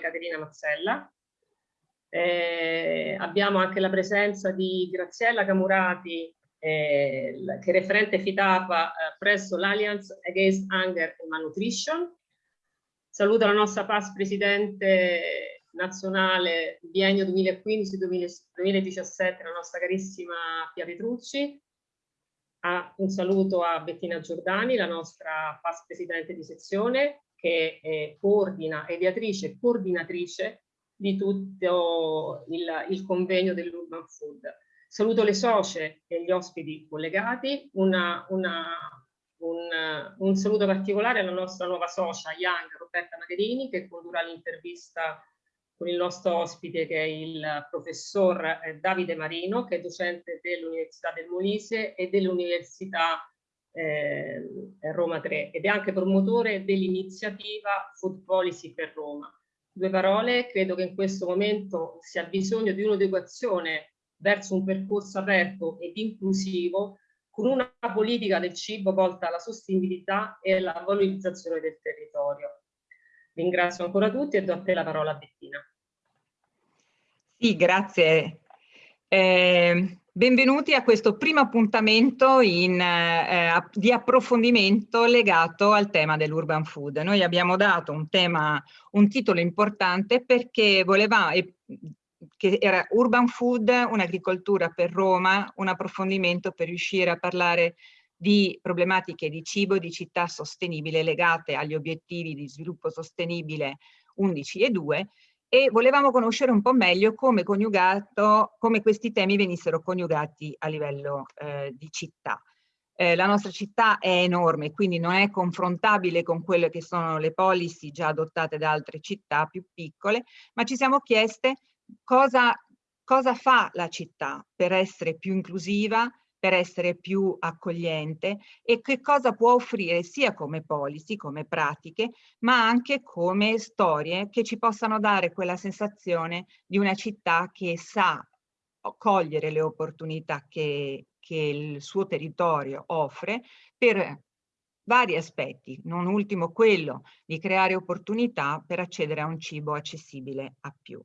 Caterina Mazzella. Eh, abbiamo anche la presenza di Graziella Camurati, eh, che è referente FITAPA eh, presso l'Alliance Against Hunger and Malnutrition. Saluto la nostra PAS Presidente nazionale biennio 2015-2017, la nostra carissima Pia Petrucci. Ah, un saluto a Bettina Giordani, la nostra PAS Presidente di sezione, che è coordina, è ideatrice e coordinatrice di tutto il, il convegno dell'Urban Food. Saluto le socie e gli ospiti collegati, una, una, un, un, saluto particolare alla nostra nuova socia Young, Roberta Magherini, che condurrà l'intervista con il nostro ospite che è il professor eh, Davide Marino, che è docente dell'Università del Molise e dell'Università eh, Roma 3 ed è anche promotore dell'iniziativa Food Policy per Roma. Due parole, credo che in questo momento si ha bisogno di un'educazione verso un percorso aperto ed inclusivo con una politica del cibo volta alla sostenibilità e alla valorizzazione del territorio. Ringrazio ancora tutti e do a te la parola Bettina. Sì, grazie. Eh, benvenuti a questo primo appuntamento in, eh, di approfondimento legato al tema dell'urban food. Noi abbiamo dato un tema, un titolo importante perché volevamo, che era Urban Food, un'agricoltura per Roma, un approfondimento per riuscire a parlare di problematiche di cibo di città sostenibile legate agli obiettivi di sviluppo sostenibile 11 e 2 e volevamo conoscere un po' meglio come, come questi temi venissero coniugati a livello eh, di città. Eh, la nostra città è enorme, quindi non è confrontabile con quelle che sono le policy già adottate da altre città più piccole, ma ci siamo chieste cosa, cosa fa la città per essere più inclusiva, per essere più accogliente e che cosa può offrire sia come policy, come pratiche, ma anche come storie che ci possano dare quella sensazione di una città che sa cogliere le opportunità che, che il suo territorio offre per vari aspetti, non ultimo quello di creare opportunità per accedere a un cibo accessibile a più.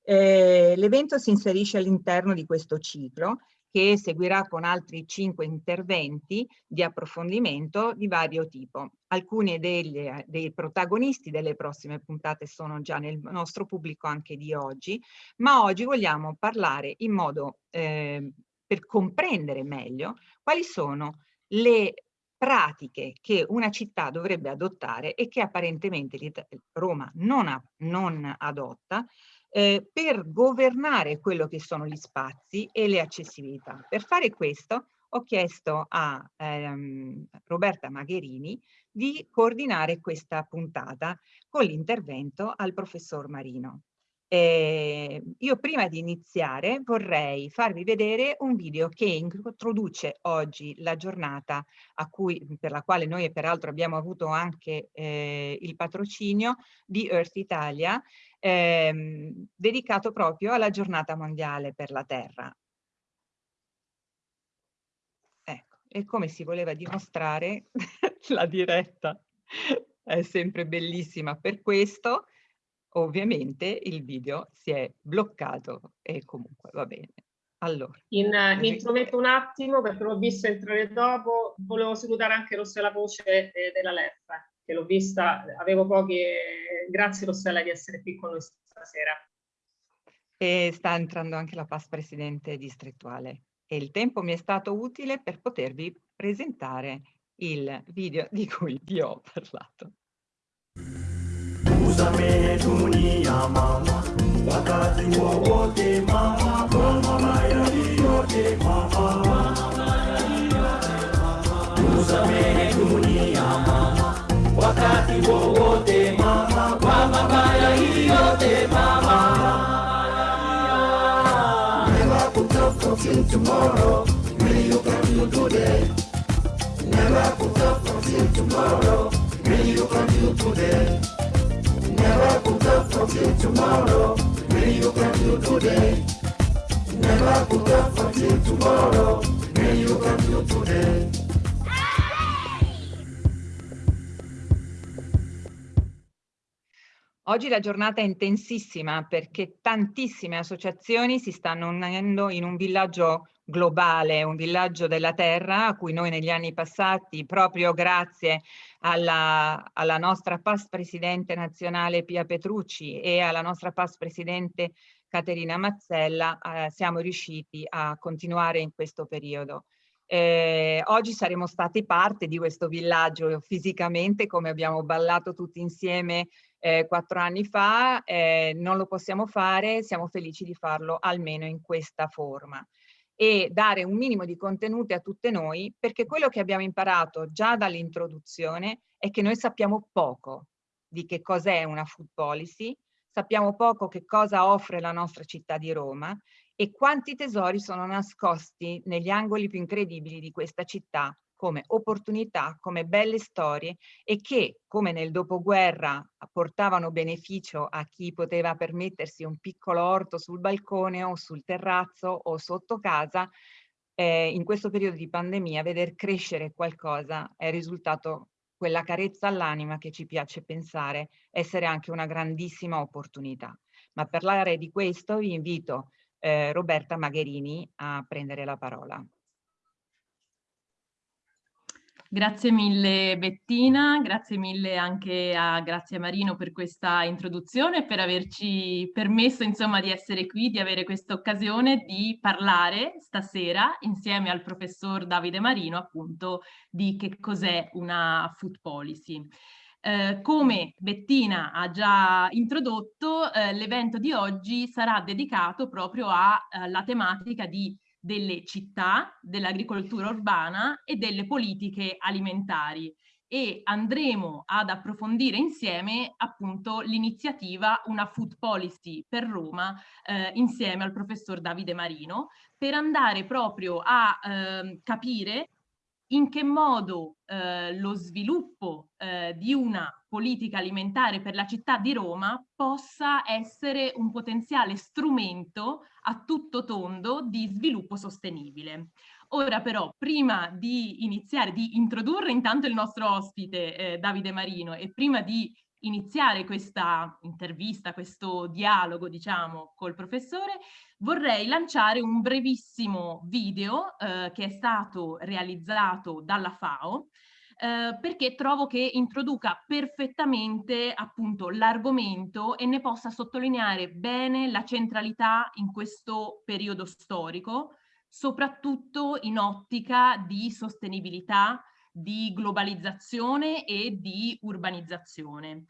Eh, L'evento si inserisce all'interno di questo ciclo che seguirà con altri cinque interventi di approfondimento di vario tipo. Alcuni degli, dei protagonisti delle prossime puntate sono già nel nostro pubblico anche di oggi, ma oggi vogliamo parlare in modo eh, per comprendere meglio quali sono le pratiche che una città dovrebbe adottare e che apparentemente Roma non, ha, non adotta eh, per governare quello che sono gli spazi e le accessibilità. Per fare questo ho chiesto a ehm, Roberta Magherini di coordinare questa puntata con l'intervento al professor Marino. Eh, io prima di iniziare vorrei farvi vedere un video che introduce oggi la giornata cui, per la quale noi peraltro abbiamo avuto anche eh, il patrocinio di Earth Italia ehm, dedicato proprio alla giornata mondiale per la terra. Ecco, e come si voleva dimostrare, la diretta è sempre bellissima per questo, ovviamente il video si è bloccato e comunque va bene. Allora. In, mi intrometto un attimo perché l'ho visto entrare dopo, volevo salutare anche Rossella Voce eh, della LEF che l'ho vista, avevo pochi, grazie Rossella di essere qui con noi stasera. E sta entrando anche la PAS Presidente distrettuale e il tempo mi è stato utile per potervi presentare il video di cui vi ho parlato. Usame dunia mama, wakati wowote mama, kwa mabaya yote mama, usame dunia mama wakati wowote mama, kwa mabaya yote mama. Never put off until tomorrow, may you continue today. Never put off until tomorrow, may you continue today. Never put off until tomorrow, may you continue today. Never put off until tomorrow, may you continue today. Oggi la giornata è intensissima perché tantissime associazioni si stanno unendo in un villaggio globale, un villaggio della terra a cui noi negli anni passati, proprio grazie alla, alla nostra PAS presidente nazionale Pia Petrucci e alla nostra PAS presidente Caterina Mazzella, eh, siamo riusciti a continuare in questo periodo. Eh, oggi saremo stati parte di questo villaggio fisicamente, come abbiamo ballato tutti insieme eh, quattro anni fa, eh, non lo possiamo fare, siamo felici di farlo almeno in questa forma e dare un minimo di contenuti a tutte noi, perché quello che abbiamo imparato già dall'introduzione è che noi sappiamo poco di che cos'è una food policy, sappiamo poco che cosa offre la nostra città di Roma e quanti tesori sono nascosti negli angoli più incredibili di questa città come opportunità, come belle storie e che, come nel dopoguerra, portavano beneficio a chi poteva permettersi un piccolo orto sul balcone o sul terrazzo o sotto casa, eh, in questo periodo di pandemia veder crescere qualcosa è risultato quella carezza all'anima che ci piace pensare essere anche una grandissima opportunità. Ma per parlare di questo vi invito eh, Roberta Magherini a prendere la parola. Grazie mille Bettina, grazie mille anche a Grazia Marino per questa introduzione e per averci permesso insomma di essere qui, di avere questa occasione di parlare stasera insieme al professor Davide Marino appunto di che cos'è una food policy. Eh, come Bettina ha già introdotto, eh, l'evento di oggi sarà dedicato proprio alla tematica di delle città, dell'agricoltura urbana e delle politiche alimentari. E andremo ad approfondire insieme appunto l'iniziativa Una Food Policy per Roma eh, insieme al professor Davide Marino per andare proprio a eh, capire in che modo eh, lo sviluppo eh, di una politica alimentare per la città di Roma possa essere un potenziale strumento a tutto tondo di sviluppo sostenibile. Ora però, prima di iniziare, di introdurre intanto il nostro ospite eh, Davide Marino e prima di iniziare questa intervista, questo dialogo, diciamo, col professore, vorrei lanciare un brevissimo video eh, che è stato realizzato dalla FAO eh, perché trovo che introduca perfettamente appunto l'argomento e ne possa sottolineare bene la centralità in questo periodo storico, soprattutto in ottica di sostenibilità, di globalizzazione e di urbanizzazione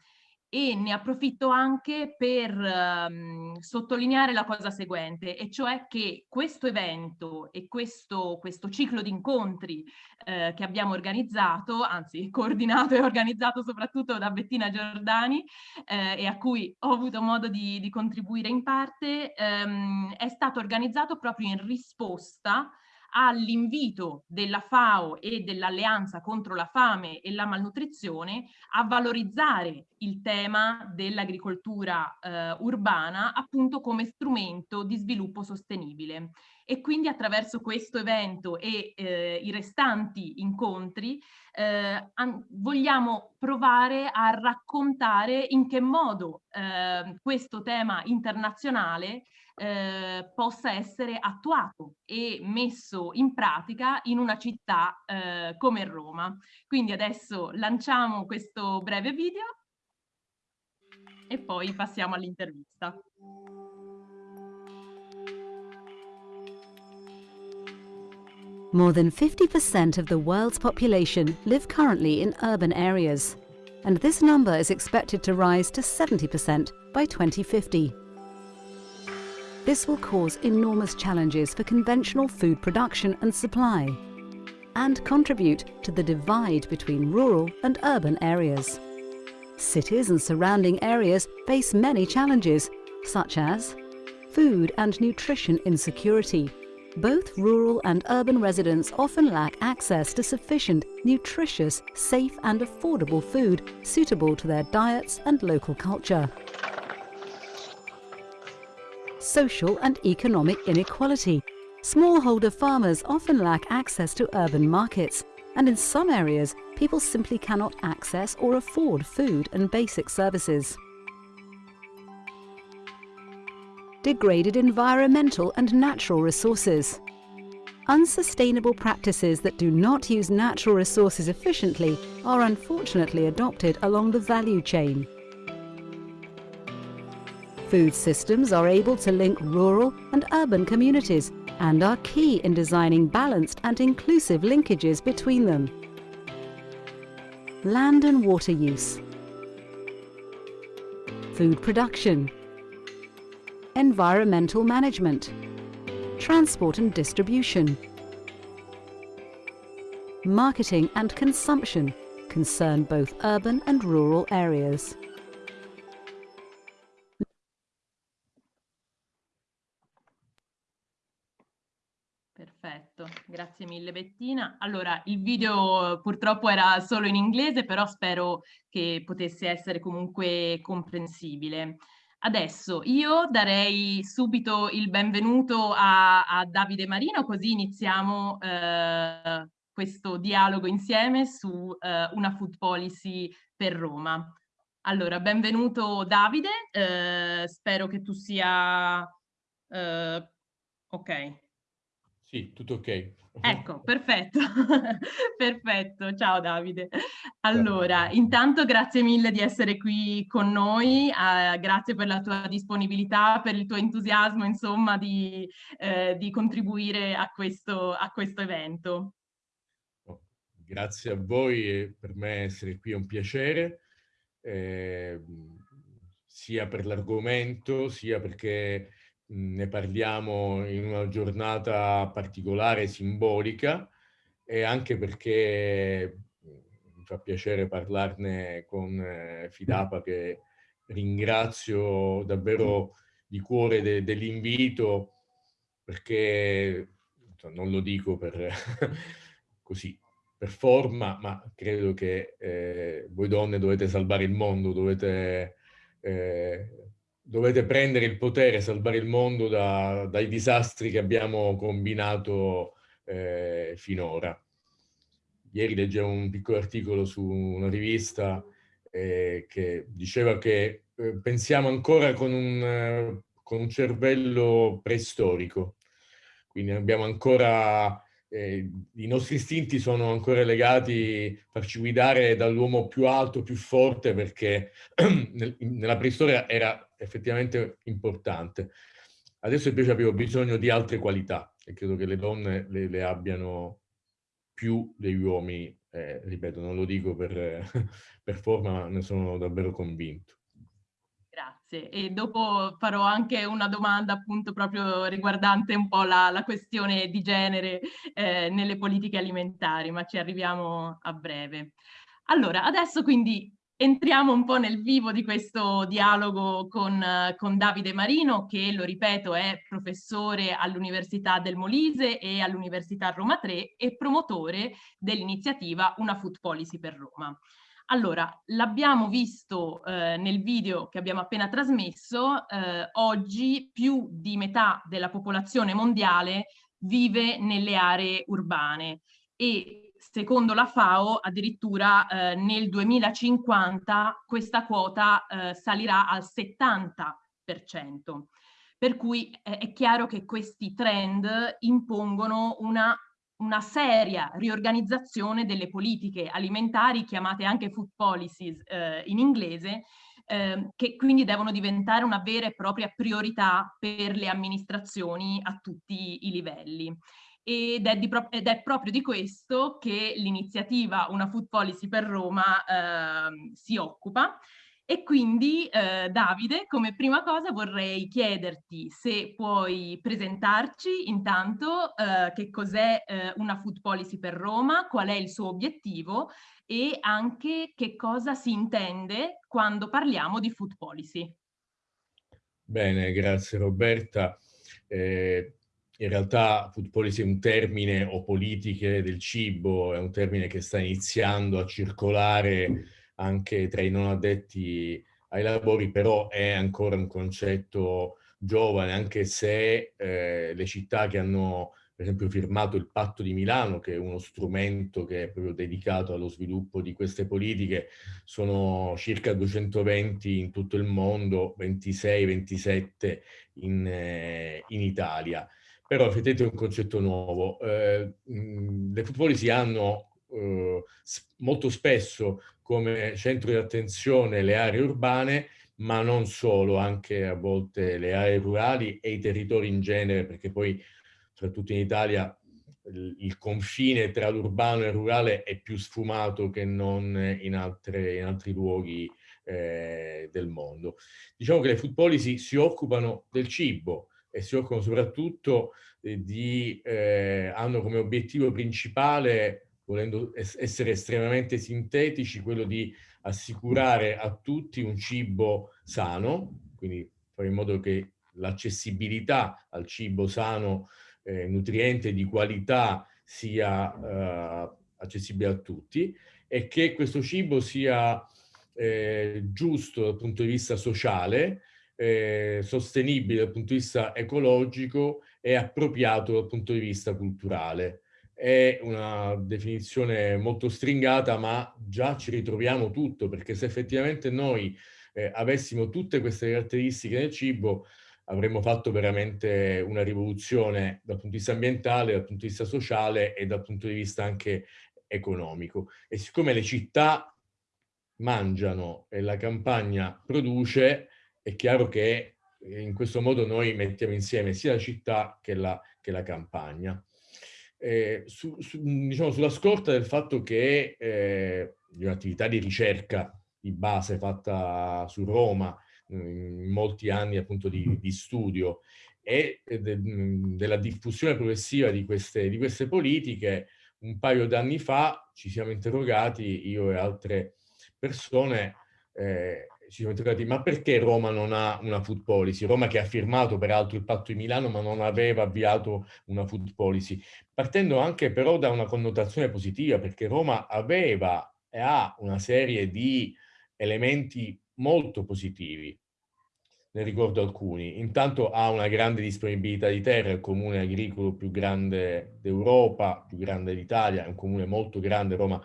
e ne approfitto anche per um, sottolineare la cosa seguente, e cioè che questo evento e questo, questo ciclo di incontri eh, che abbiamo organizzato, anzi coordinato e organizzato soprattutto da Bettina Giordani eh, e a cui ho avuto modo di, di contribuire in parte, ehm, è stato organizzato proprio in risposta all'invito della FAO e dell'Alleanza contro la fame e la malnutrizione a valorizzare il tema dell'agricoltura eh, urbana appunto come strumento di sviluppo sostenibile. E quindi attraverso questo evento e eh, i restanti incontri eh, vogliamo provare a raccontare in che modo eh, questo tema internazionale eh, possa essere attuato e messo in pratica in una città eh, come Roma. Quindi adesso lanciamo questo breve video e poi passiamo all'intervista. More than 50% of the world's population live currently in urban areas, and this number is expected to rise to 70% by 2050. This will cause enormous challenges for conventional food production and supply and contribute to the divide between rural and urban areas. Cities and surrounding areas face many challenges, such as food and nutrition insecurity. Both rural and urban residents often lack access to sufficient, nutritious, safe and affordable food suitable to their diets and local culture social and economic inequality. Smallholder farmers often lack access to urban markets, and in some areas, people simply cannot access or afford food and basic services. degraded environmental and natural resources. Unsustainable practices that do not use natural resources efficiently are unfortunately adopted along the value chain. Food systems are able to link rural and urban communities and are key in designing balanced and inclusive linkages between them. Land and water use. Food production. Environmental management. Transport and distribution. Marketing and consumption concern both urban and rural areas. Grazie mille Bettina. Allora, il video purtroppo era solo in inglese, però spero che potesse essere comunque comprensibile. Adesso io darei subito il benvenuto a, a Davide Marino, così iniziamo eh, questo dialogo insieme su eh, una food policy per Roma. Allora, benvenuto Davide, eh, spero che tu sia... Eh, ok. Sì, tutto ok. Ecco, perfetto, perfetto. Ciao Davide. Allora, intanto grazie mille di essere qui con noi, eh, grazie per la tua disponibilità, per il tuo entusiasmo, insomma, di, eh, di contribuire a questo, a questo evento. Oh, grazie a voi, e per me essere qui è un piacere, eh, sia per l'argomento, sia perché ne parliamo in una giornata particolare, simbolica, e anche perché mi fa piacere parlarne con eh, Fidapa che ringrazio davvero di cuore de dell'invito perché non lo dico per così per forma, ma credo che eh, voi donne dovete salvare il mondo, dovete eh, dovete prendere il potere, salvare il mondo da, dai disastri che abbiamo combinato eh, finora. Ieri leggevo un piccolo articolo su una rivista eh, che diceva che eh, pensiamo ancora con un, eh, con un cervello preistorico, quindi abbiamo ancora eh, i nostri istinti sono ancora legati, farci guidare dall'uomo più alto, più forte, perché nel, nella preistoria era effettivamente importante. Adesso invece abbiamo bisogno di altre qualità e credo che le donne le, le abbiano più degli uomini, eh, ripeto, non lo dico per, per forma, ma ne sono davvero convinto. Grazie. E dopo farò anche una domanda appunto proprio riguardante un po' la, la questione di genere eh, nelle politiche alimentari, ma ci arriviamo a breve. Allora, adesso quindi entriamo un po' nel vivo di questo dialogo con, con Davide Marino, che lo ripeto è professore all'Università del Molise e all'Università Roma 3 e promotore dell'iniziativa Una Food Policy per Roma. Allora, l'abbiamo visto eh, nel video che abbiamo appena trasmesso, eh, oggi più di metà della popolazione mondiale vive nelle aree urbane e secondo la FAO addirittura eh, nel 2050 questa quota eh, salirà al 70%. Per cui è chiaro che questi trend impongono una, una seria riorganizzazione delle politiche alimentari, chiamate anche food policies eh, in inglese, eh, che quindi devono diventare una vera e propria priorità per le amministrazioni a tutti i livelli ed è, ed è, proprio di questo che l'iniziativa Una Food Policy per Roma eh, si occupa. E quindi eh, Davide, come prima cosa vorrei chiederti se puoi presentarci intanto eh, che cos'è eh, una food policy per Roma, qual è il suo obiettivo e anche che cosa si intende quando parliamo di food policy. Bene, grazie Roberta. Eh, in realtà food policy è un termine, o politiche del cibo, è un termine che sta iniziando a circolare anche tra i non addetti ai lavori, però è ancora un concetto giovane, anche se eh, le città che hanno per esempio firmato il patto di Milano, che è uno strumento che è proprio dedicato allo sviluppo di queste politiche, sono circa 220 in tutto il mondo, 26-27 in, eh, in Italia. Però effettivamente è un concetto nuovo. Eh, le food policy hanno eh, molto spesso come centro di attenzione le aree urbane, ma non solo, anche a volte le aree rurali e i territori in genere, perché poi soprattutto in Italia il confine tra l'urbano e il rurale è più sfumato che non in, altre, in altri luoghi eh, del mondo. Diciamo che le food policy si occupano del cibo e si occupano soprattutto eh, di, eh, hanno come obiettivo principale, volendo essere estremamente sintetici, quello di assicurare a tutti un cibo sano, quindi fare in modo che l'accessibilità al cibo sano eh, nutriente di qualità sia eh, accessibile a tutti e che questo cibo sia eh, giusto dal punto di vista sociale, eh, sostenibile dal punto di vista ecologico e appropriato dal punto di vista culturale. È una definizione molto stringata, ma già ci ritroviamo tutto, perché se effettivamente noi eh, avessimo tutte queste caratteristiche nel cibo, avremmo fatto veramente una rivoluzione dal punto di vista ambientale, dal punto di vista sociale e dal punto di vista anche economico. E siccome le città mangiano e la campagna produce, è chiaro che in questo modo noi mettiamo insieme sia la città che la, che la campagna. Eh, su, su, diciamo, sulla scorta del fatto che eh, un'attività di ricerca di base fatta su Roma in molti anni appunto di, di studio e de, della diffusione progressiva di queste, di queste politiche, un paio d'anni fa ci siamo interrogati, io e altre persone, eh, ci siamo interrogati ma perché Roma non ha una food policy? Roma che ha firmato peraltro il patto di Milano ma non aveva avviato una food policy, partendo anche però da una connotazione positiva perché Roma aveva e ha una serie di elementi molto positivi ne ricordo alcuni. Intanto ha una grande disponibilità di terra, è il comune agricolo più grande d'Europa, più grande d'Italia, è un comune molto grande, Roma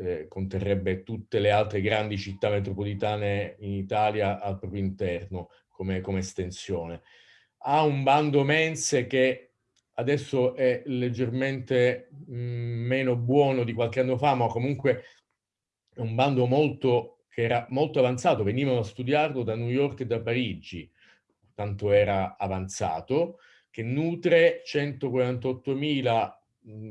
eh, conterrebbe tutte le altre grandi città metropolitane in Italia al proprio interno come, come estensione. Ha un bando mense che adesso è leggermente mm, meno buono di qualche anno fa, ma comunque è un bando molto che era molto avanzato, venivano a studiarlo da New York e da Parigi, tanto era avanzato, che nutre 148.000 mhmm,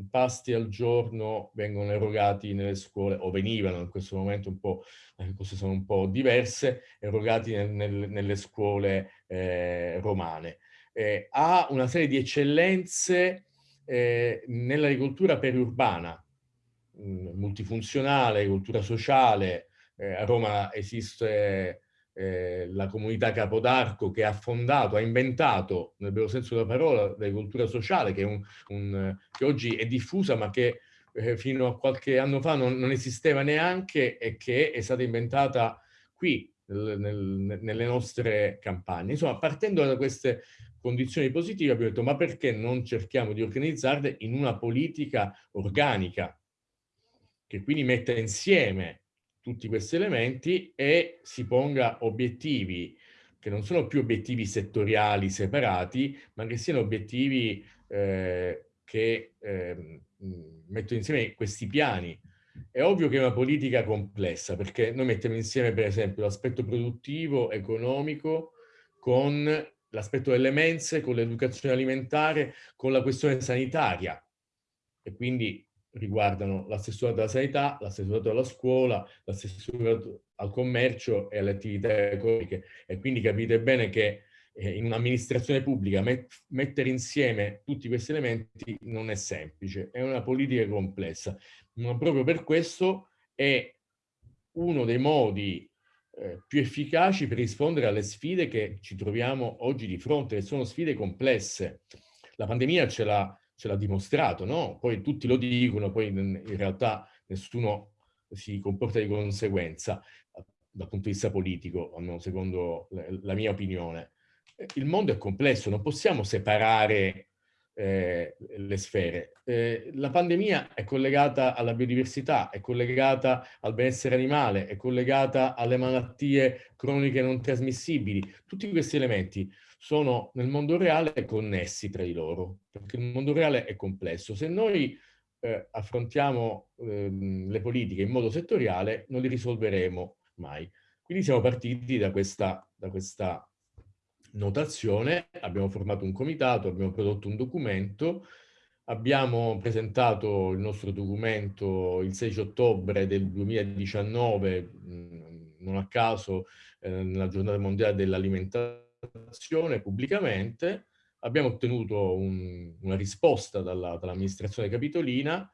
pasti al giorno vengono erogati nelle scuole, o venivano in questo momento un po', le cose sono un po' diverse, erogati nel, nel, nelle scuole eh, romane. Eh, ha una serie di eccellenze eh, nell'agricoltura periurbana, mh, multifunzionale, agricoltura sociale, eh, a Roma esiste eh, la comunità Capodarco che ha fondato, ha inventato, nel vero senso della parola, l'agricoltura sociale, che, un, un, che, oggi è diffusa ma che eh, fino a qualche anno fa non, non, esisteva neanche e che è stata inventata qui, nel, nel, nelle nostre campagne. Insomma, partendo da queste condizioni positive abbiamo detto ma perché non cerchiamo di organizzarle in una politica organica che quindi metta insieme tutti questi elementi e si ponga obiettivi che non sono più obiettivi settoriali separati, ma che siano obiettivi eh, che eh, mettono insieme questi piani. È ovvio che è una politica complessa, perché noi mettiamo insieme, per esempio, l'aspetto produttivo, economico, con l'aspetto delle mense, con l'educazione alimentare, con la questione sanitaria. E quindi riguardano l'assessorato alla sanità, l'assessorato alla scuola, l'assessorato al commercio e alle attività economiche. E quindi capite bene che eh, in un'amministrazione pubblica met mettere insieme tutti questi elementi non è semplice, è una politica complessa. Ma proprio per questo è uno dei modi eh, più efficaci per rispondere alle sfide che ci troviamo oggi di fronte, che sono sfide complesse. La pandemia ce l'ha ce l'ha dimostrato, no? Poi tutti lo dicono, poi in realtà nessuno si comporta di conseguenza dal punto di vista politico, almeno secondo la mia opinione. Il mondo è complesso, non possiamo separare eh, le sfere. Eh, la pandemia è collegata alla biodiversità, è collegata al benessere animale, è collegata alle malattie croniche non trasmissibili. Tutti questi elementi sono nel mondo reale connessi tra di loro, perché il mondo reale è complesso. Se noi eh, affrontiamo ehm, le politiche in modo settoriale, non li risolveremo mai. Quindi siamo partiti da questa, da questa notazione, abbiamo formato un comitato, abbiamo prodotto un documento, abbiamo presentato il nostro documento il 16 ottobre del 2019, non a caso eh, nella giornata mondiale dell'alimentazione pubblicamente, abbiamo ottenuto un, una risposta dall'amministrazione dall capitolina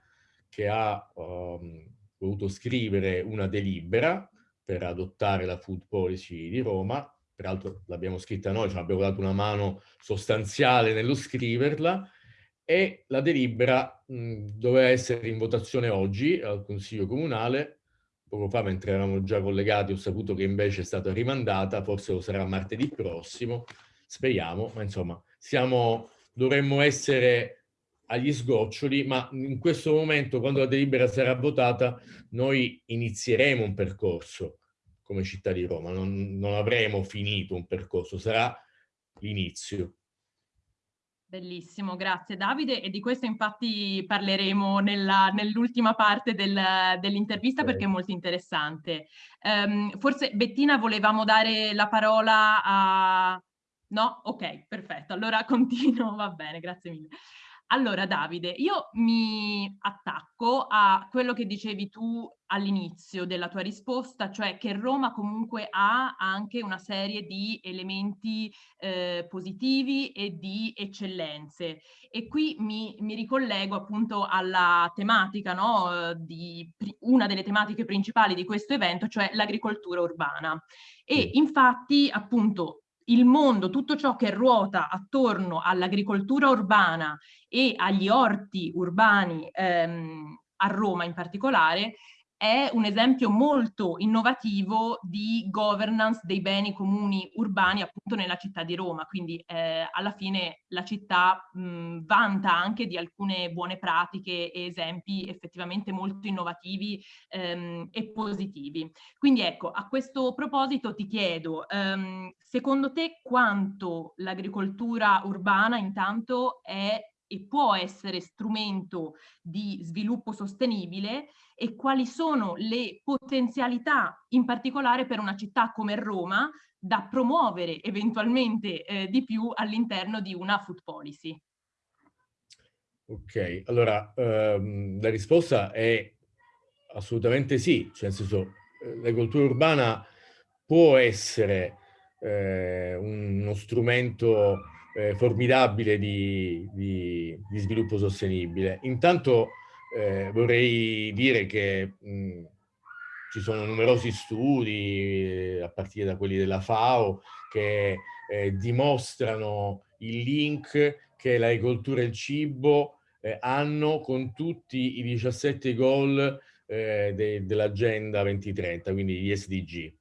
che ha um, voluto scrivere una delibera per adottare la food policy di Roma. Peraltro l'abbiamo scritta noi, cioè abbiamo dato una mano sostanziale nello scriverla, e la delibera mh, doveva essere in votazione oggi al Consiglio Comunale, poco fa mentre eravamo già collegati ho saputo che invece è stata rimandata, forse lo sarà martedì prossimo, speriamo, ma insomma siamo, dovremmo essere agli sgoccioli, ma in questo momento quando la delibera sarà votata noi inizieremo un percorso come città di Roma, non, non avremo finito un percorso, sarà l'inizio. Bellissimo, grazie Davide e di questo infatti parleremo nell'ultima parte del, dell'intervista okay. perché è molto interessante. Um, forse Bettina volevamo dare la parola a... No? Ok, perfetto, allora continuo, va bene, grazie mille. Allora Davide, io mi attacco a quello che dicevi tu all'inizio della tua risposta, cioè che Roma comunque ha anche una serie di elementi eh, positivi e di eccellenze. E qui mi, mi ricollego appunto alla tematica, no, di, una delle tematiche principali di questo evento, cioè l'agricoltura urbana. E infatti appunto il mondo, tutto ciò che ruota attorno all'agricoltura urbana e agli orti urbani ehm, a Roma in particolare, è un esempio molto innovativo di governance dei beni comuni urbani appunto nella città di Roma, quindi eh, alla fine la città mh, vanta anche di alcune buone pratiche e esempi effettivamente molto innovativi ehm, e positivi. Quindi ecco, a questo proposito ti chiedo, ehm, secondo te quanto l'agricoltura urbana intanto è e può essere strumento di sviluppo sostenibile e quali sono le potenzialità in particolare per una città come Roma da promuovere eventualmente eh, di più all'interno di una food policy. Ok, allora ehm, la risposta è assolutamente sì, cioè nel senso eh, l'agricoltura urbana può essere eh, uno strumento eh, formidabile di, di, di, sviluppo sostenibile. Intanto eh, vorrei dire che mh, ci sono numerosi studi, a partire da quelli della FAO, che eh, dimostrano il link che l'agricoltura e il cibo eh, hanno con tutti i 17 goal eh, de, dell'agenda 2030, quindi gli SDG.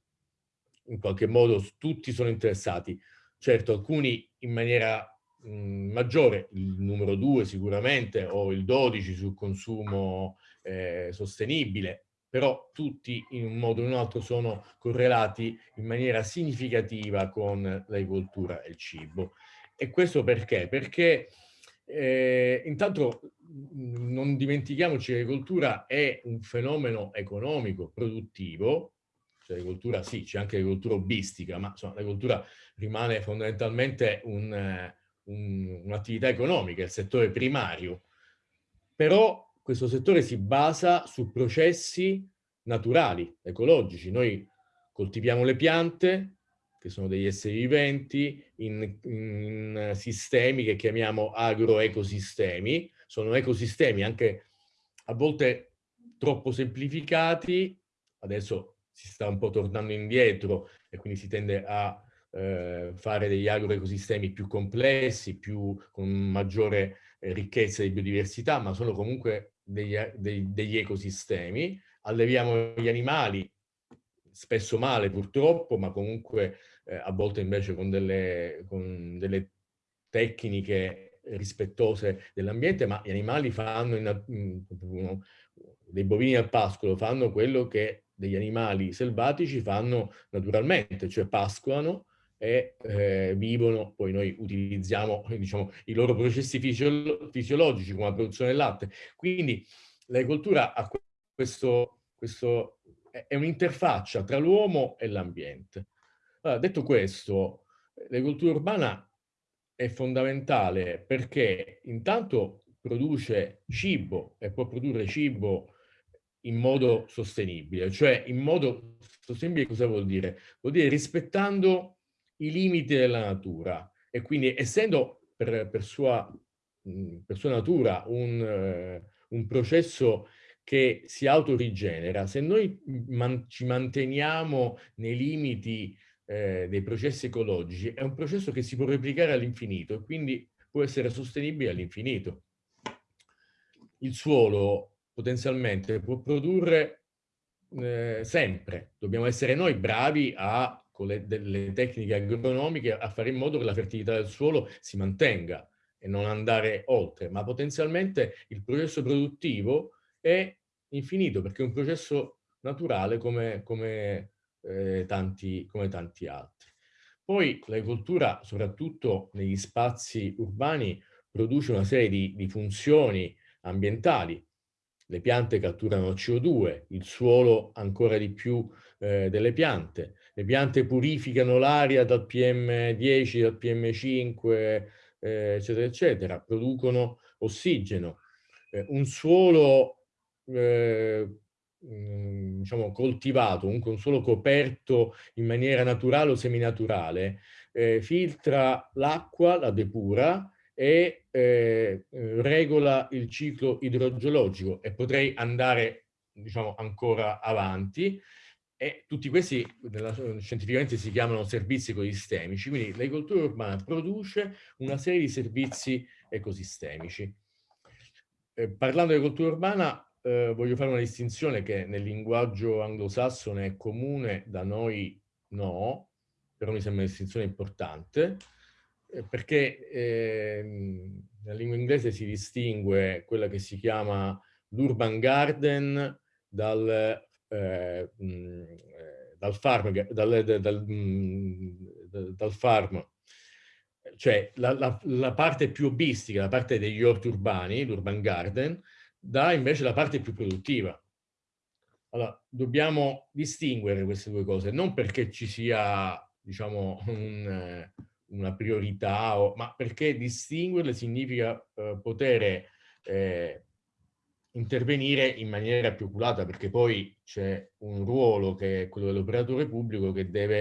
In qualche modo tutti sono interessati. Certo, alcuni in maniera mh, maggiore, il numero 2 sicuramente, o il 12 sul consumo eh, sostenibile, però tutti in un modo o in un altro sono correlati in maniera significativa con l'agricoltura e il cibo. E questo perché? Perché eh, intanto non dimentichiamoci che l'agricoltura è un fenomeno economico, produttivo, cioè l'agricoltura sì, c'è anche l'agricoltura hobbistica, ma l'agricoltura rimane fondamentalmente un'attività un, un economica, il settore primario. Però questo settore si basa su processi naturali, ecologici. Noi coltiviamo le piante, che sono degli esseri viventi, in, in sistemi che chiamiamo agroecosistemi. Sono ecosistemi anche a volte troppo semplificati, adesso si sta un po' tornando indietro e quindi si tende a eh, fare degli agroecosistemi più complessi, più, con maggiore eh, ricchezza di biodiversità, ma sono comunque degli, dei, degli ecosistemi. Alleviamo gli animali, spesso male purtroppo, ma comunque eh, a volte invece con delle, con delle tecniche rispettose dell'ambiente, ma gli animali fanno, in, dei bovini al pascolo, fanno quello che degli animali selvatici fanno naturalmente, cioè pascolano e eh, vivono, poi noi utilizziamo diciamo, i loro processi fisiolo fisiologici come la produzione del latte. Quindi l'agricoltura ha questo, questo è un'interfaccia tra l'uomo e l'ambiente. Allora, detto questo, l'agricoltura urbana è fondamentale perché intanto produce cibo e può produrre cibo in modo sostenibile, cioè in modo sostenibile cosa vuol dire? Vuol dire rispettando i limiti della natura e quindi essendo per, per, sua, per sua, natura un, uh, un, processo che si autorigenera, se noi man ci manteniamo nei limiti eh, dei processi ecologici, è un processo che si può replicare all'infinito e quindi può essere sostenibile all'infinito. Il suolo potenzialmente può produrre eh, sempre, dobbiamo essere noi bravi a con le, delle tecniche agronomiche a fare in modo che la fertilità del suolo si mantenga e non andare oltre, ma potenzialmente il processo produttivo è infinito perché è un processo naturale come, come, eh, tanti, come tanti altri. Poi l'agricoltura, soprattutto negli spazi urbani, produce una serie di, di funzioni ambientali. Le piante catturano CO2, il suolo ancora di più eh, delle piante, le piante purificano l'aria dal PM10, dal PM5, eh, eccetera, eccetera, producono ossigeno. Eh, un suolo eh, mm, diciamo, coltivato, un, un suolo coperto in maniera naturale o seminaturale, eh, filtra l'acqua, la depura e eh, regola il ciclo idrogeologico e potrei andare diciamo, ancora avanti. E tutti questi nella, scientificamente si chiamano servizi ecosistemici, quindi l'agricoltura urbana produce una serie di servizi ecosistemici. Eh, parlando di agricoltura urbana eh, voglio fare una distinzione che nel linguaggio anglosassone è comune, da noi no, però mi sembra una distinzione importante, eh, perché ehm, nella lingua inglese si distingue quella che si chiama l'urban garden dal eh, dal farm, dal, dal, dal farm cioè la, la, la, parte più hobbistica, la parte degli orti urbani, l'urban garden, da invece la parte più produttiva. Allora, dobbiamo distinguere queste due cose, non perché ci sia, diciamo, un, una priorità, o, ma perché distinguerle significa eh, poter eh, intervenire in maniera più oculata, perché poi c'è un ruolo che è quello dell'operatore pubblico che deve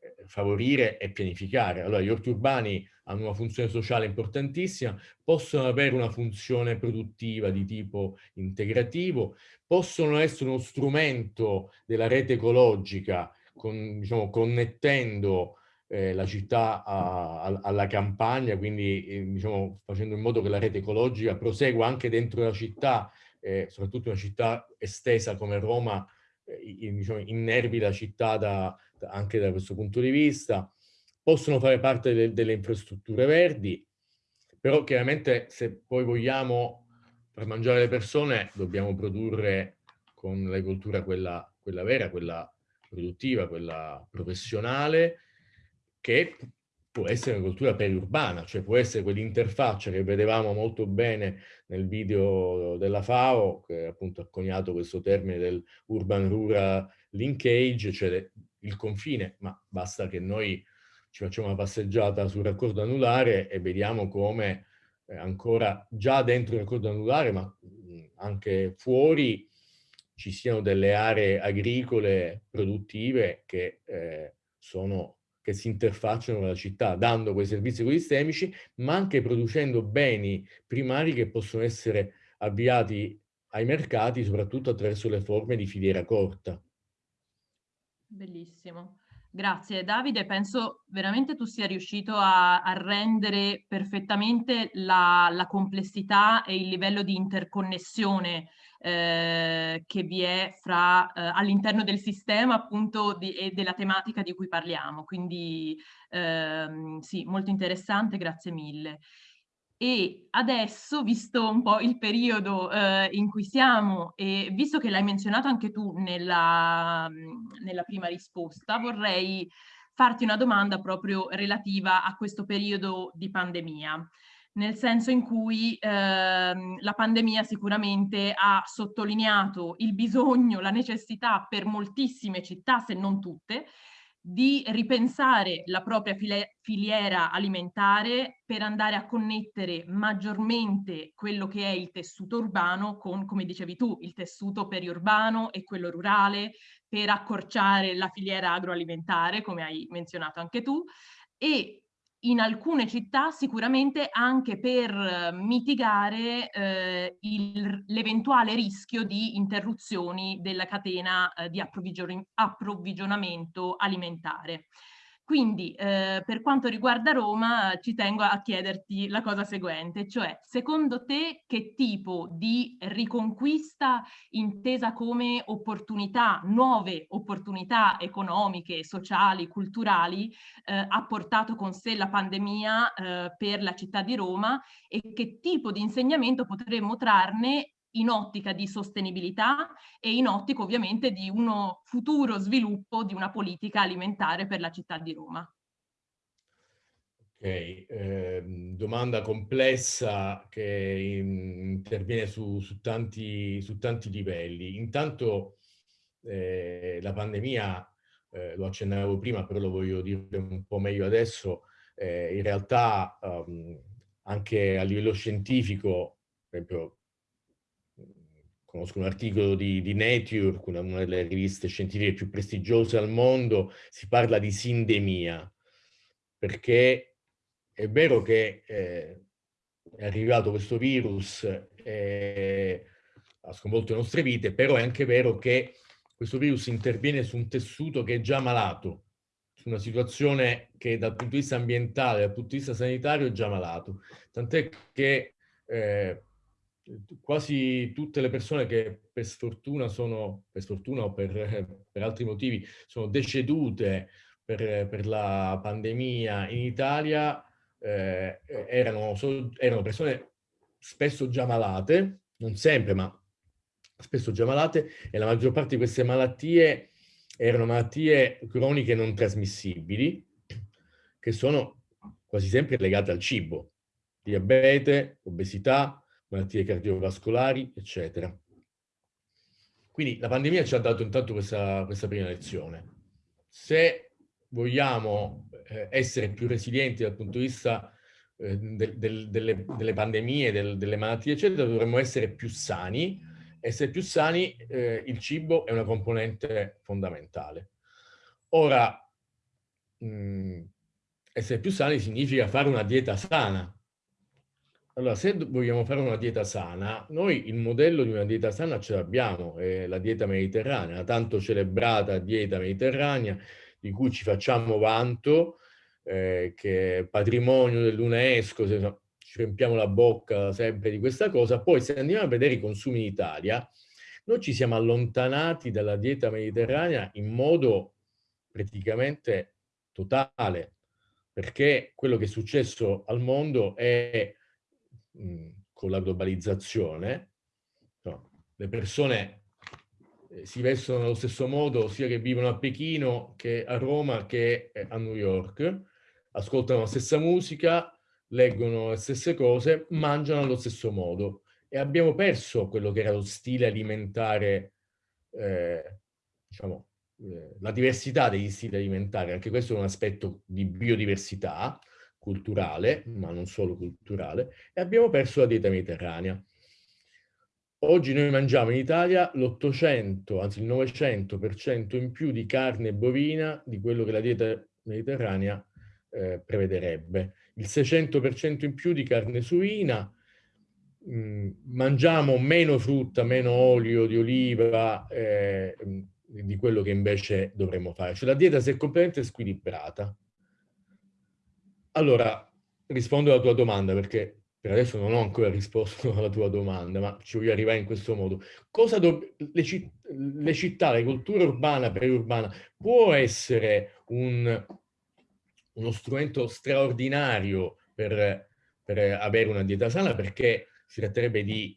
eh, favorire e pianificare. Allora gli orti urbani hanno una funzione sociale importantissima, possono avere una funzione produttiva di tipo integrativo, possono essere uno strumento della rete ecologica, con, diciamo, connettendo eh, la città a, a, alla campagna, quindi eh, diciamo, facendo in modo che la rete ecologica prosegua anche dentro la città, eh, soprattutto una città estesa come Roma, eh, diciamo, innervi la città da, da, anche da questo punto di vista, possono fare parte de, delle infrastrutture verdi, però chiaramente se poi vogliamo far mangiare le persone dobbiamo produrre con l'agricoltura quella, quella vera, quella produttiva, quella professionale, che può essere una cultura periurbana, cioè può essere quell'interfaccia che vedevamo molto bene nel video della FAO, che appunto ha coniato questo termine del urban-rural linkage, cioè il confine, ma basta che noi ci facciamo una passeggiata sul raccordo anulare e vediamo come eh, ancora già dentro il raccordo anulare, ma anche fuori, ci siano delle aree agricole produttive che eh, sono che si interfacciano con la città, dando quei servizi ecosistemici, ma anche producendo beni primari che possono essere avviati ai mercati, soprattutto attraverso le forme di filiera corta. Bellissimo. Grazie Davide, penso veramente tu sia riuscito a, a rendere perfettamente la, la, complessità e il livello di interconnessione eh, che vi è fra eh, all'interno del sistema appunto di, e della tematica di cui parliamo. Quindi ehm, sì, molto interessante, grazie mille. e adesso, visto un po' il periodo eh, in cui siamo e visto che l'hai menzionato anche tu nella, nella prima risposta, vorrei farti una domanda proprio relativa a questo periodo di pandemia nel senso in cui ehm, la pandemia sicuramente ha sottolineato il bisogno, la necessità per moltissime città, se non tutte, di ripensare la propria filiera alimentare per andare a connettere maggiormente quello che è il tessuto urbano con, come dicevi tu, il tessuto periurbano e quello rurale, per accorciare la filiera agroalimentare, come hai menzionato anche tu, e in alcune città sicuramente anche per eh, mitigare eh, l'eventuale rischio di interruzioni della catena eh, di approvvigion approvvigionamento alimentare. Quindi eh, per quanto riguarda Roma ci tengo a chiederti la cosa seguente, cioè secondo te che tipo di riconquista intesa come opportunità, nuove opportunità economiche, sociali, culturali eh, ha portato con sé la pandemia eh, per la città di Roma? E che tipo di insegnamento potremmo trarne in ottica di sostenibilità e in ottica ovviamente di uno futuro sviluppo di una politica alimentare per la città di Roma. Ok, eh, domanda complessa che interviene su, su, tanti, su tanti, livelli. Intanto eh, la pandemia, eh, lo accennavo prima, però lo voglio dire un po' meglio adesso, eh, in realtà um, anche a livello scientifico, per esempio conosco un articolo di, di Nature, una, una, delle riviste scientifiche più prestigiose al mondo, si parla di sindemia, perché è vero che eh, è arrivato questo virus e ha sconvolto le nostre vite, però è anche vero che questo virus interviene su un tessuto che è già malato, su una situazione che dal punto di vista ambientale, dal punto di vista sanitario è già malato. Tant'è che eh, quasi tutte le persone che per sfortuna sono, per sfortuna o per, per altri motivi, sono decedute per, per la pandemia in Italia eh, erano, erano persone spesso già malate, non sempre, ma spesso già malate, e la maggior parte di queste malattie erano malattie croniche non trasmissibili, che sono quasi sempre legate al cibo, diabete, obesità, malattie cardiovascolari, eccetera. Quindi la pandemia ci ha dato intanto questa, questa prima lezione. Se vogliamo eh, essere più resilienti dal punto di vista eh, del, del, delle, delle, pandemie, del, delle malattie, eccetera, dovremmo essere più sani. Essere più sani, eh, il cibo è una componente fondamentale. Ora, mh, mm, essere più sani significa fare una dieta sana, allora, se vogliamo fare una dieta sana, noi il modello di una dieta sana ce l'abbiamo, è la dieta mediterranea, la tanto celebrata dieta mediterranea, di cui ci facciamo vanto, eh, che è patrimonio dell'UNESCO, ci riempiamo la bocca sempre di questa cosa. Poi se andiamo a vedere i consumi in Italia, noi ci siamo allontanati dalla dieta mediterranea in modo praticamente totale, perché quello che è successo al mondo è con la globalizzazione, no, le persone eh, si vestono nello stesso modo sia che vivono a Pechino che a Roma che a New York, ascoltano la stessa musica, leggono le stesse cose, mangiano allo stesso modo. E abbiamo perso quello che era lo stile alimentare, eh, diciamo, eh, la diversità degli stili alimentari, anche questo è un aspetto di biodiversità, culturale, ma non solo culturale, e abbiamo perso la dieta mediterranea. Oggi noi mangiamo in Italia l'800, anzi il 900% in più di carne bovina di quello che la dieta mediterranea eh, prevederebbe. Il 600% in più di carne suina, mh, mm, mangiamo meno frutta, meno olio di oliva eh, di quello che invece dovremmo fare. Cioè la dieta si è completamente squilibrata. Allora, rispondo alla tua domanda perché per adesso non ho ancora risposto alla tua domanda, ma ci voglio arrivare in questo modo. Le, citt le, città, la cultura urbana, periurbana, può essere un, uno strumento straordinario per per avere una dieta sana perché si tratterebbe di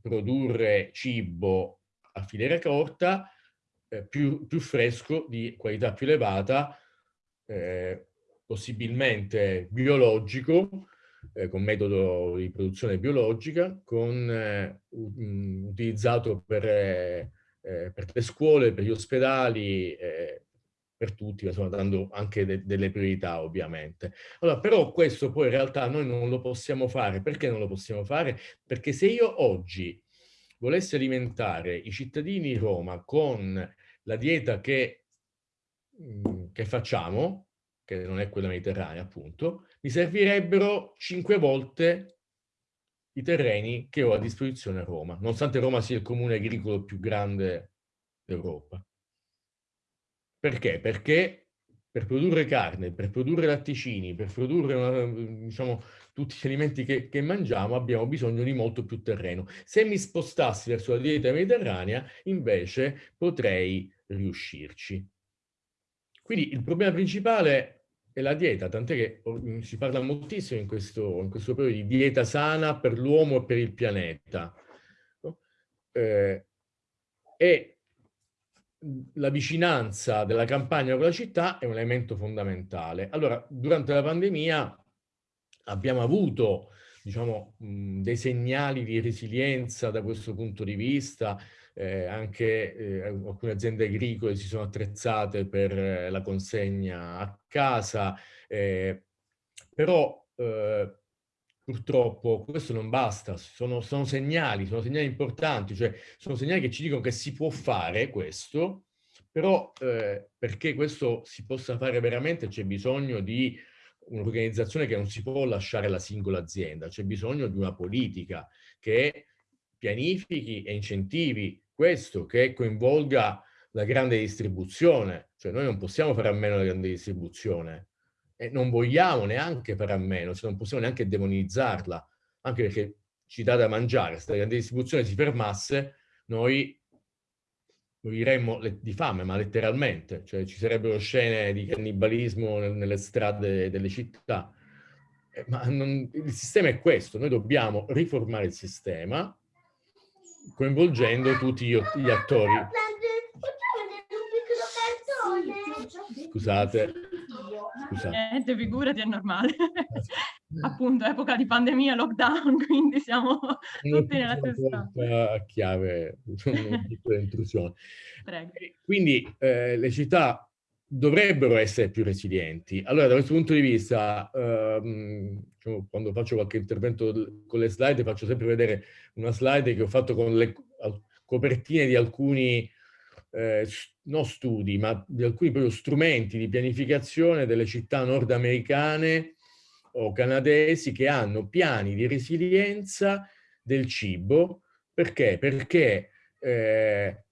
produrre cibo a filiera corta eh, più, più, fresco, di qualità più elevata, eh, possibilmente biologico, eh, con metodo di produzione biologica, con, eh, utilizzato per, eh, eh, per, le scuole, per gli ospedali, per tutti, insomma, dando anche de delle priorità ovviamente. Allora, però questo poi in realtà noi non lo possiamo fare. Perché non lo possiamo fare? Perché se io oggi volessi alimentare i cittadini di Roma con la dieta che, che facciamo, che non è quella mediterranea appunto, mi servirebbero cinque volte i terreni che ho a disposizione a Roma, nonostante Roma sia il comune agricolo più grande d'Europa. Perché? Perché per produrre carne, per produrre latticini, per produrre una, diciamo, tutti gli alimenti che, che, mangiamo abbiamo bisogno di molto più terreno. Se mi spostassi verso la dieta mediterranea, invece potrei riuscirci. Quindi il problema principale è la dieta, tant'è che mm, si parla moltissimo in questo, in questo periodo di dieta sana per l'uomo e per il pianeta. Eh, e la vicinanza della campagna con la città è un elemento fondamentale. Allora, durante la pandemia abbiamo avuto diciamo, dei segnali di resilienza da questo punto di vista, eh, anche eh, alcune aziende agricole si sono attrezzate per eh, la consegna a casa, eh, però eh, purtroppo questo non basta, sono, sono, segnali, sono segnali importanti, cioè sono segnali che ci dicono che si può fare questo, però eh, perché questo si possa fare veramente c'è bisogno di un'organizzazione che non si può lasciare alla singola azienda, c'è bisogno di una politica che pianifichi e incentivi questo, che coinvolga la grande distribuzione, cioè noi non possiamo fare a meno della grande distribuzione, e non vogliamo neanche fare a meno, cioè non possiamo neanche demonizzarla, anche perché ci dà da mangiare, se la grande distribuzione si fermasse, noi moriremmo di fame, ma letteralmente, cioè ci sarebbero scene di cannibalismo nelle strade delle città. Eh, ma non, il sistema è questo, noi dobbiamo riformare il sistema coinvolgendo tutti gli, gli attori. Scusate. Scusate. Niente, figurati, è normale. Appunto, epoca di pandemia, lockdown, quindi siamo tutti nella stessa... A chiave, una piccola intrusione. Prego. Quindi eh, le città dovrebbero essere più resilienti. Allora, da questo punto di vista, ehm, diciamo, quando faccio qualche intervento con le slide, faccio sempre vedere una slide che ho fatto con le copertine di alcuni eh, non studi, ma di alcuni proprio strumenti di pianificazione delle città nordamericane o canadesi che hanno piani di resilienza del cibo. Perché? Perché eh,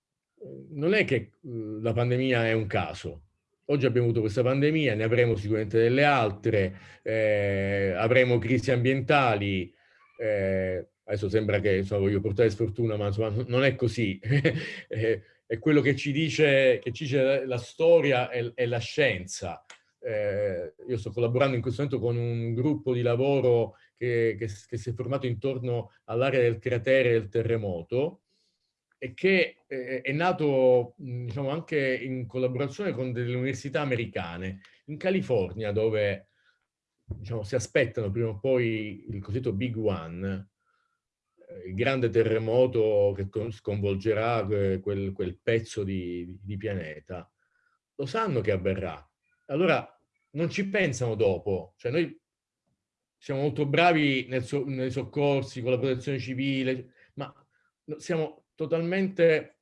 non è che la pandemia è un caso. Oggi abbiamo avuto questa pandemia, ne avremo sicuramente delle altre, eh, avremo crisi ambientali, eh, adesso sembra che insomma, voglio portare sfortuna, ma insomma, non è così. Eh, è quello che ci dice, che ci dice la storia e, e la scienza. Eh, io sto collaborando in questo momento con un gruppo di lavoro che, che, che si è formato intorno all'area del cratere del terremoto e che eh, è nato diciamo, anche in collaborazione con delle università americane in California dove diciamo, si aspettano prima o poi il cosiddetto Big One il grande terremoto che sconvolgerà quel, quel pezzo di, di, pianeta, lo sanno che avverrà. Allora non ci pensano dopo, cioè noi siamo molto bravi nel so, nei soccorsi, con la protezione civile, ma siamo totalmente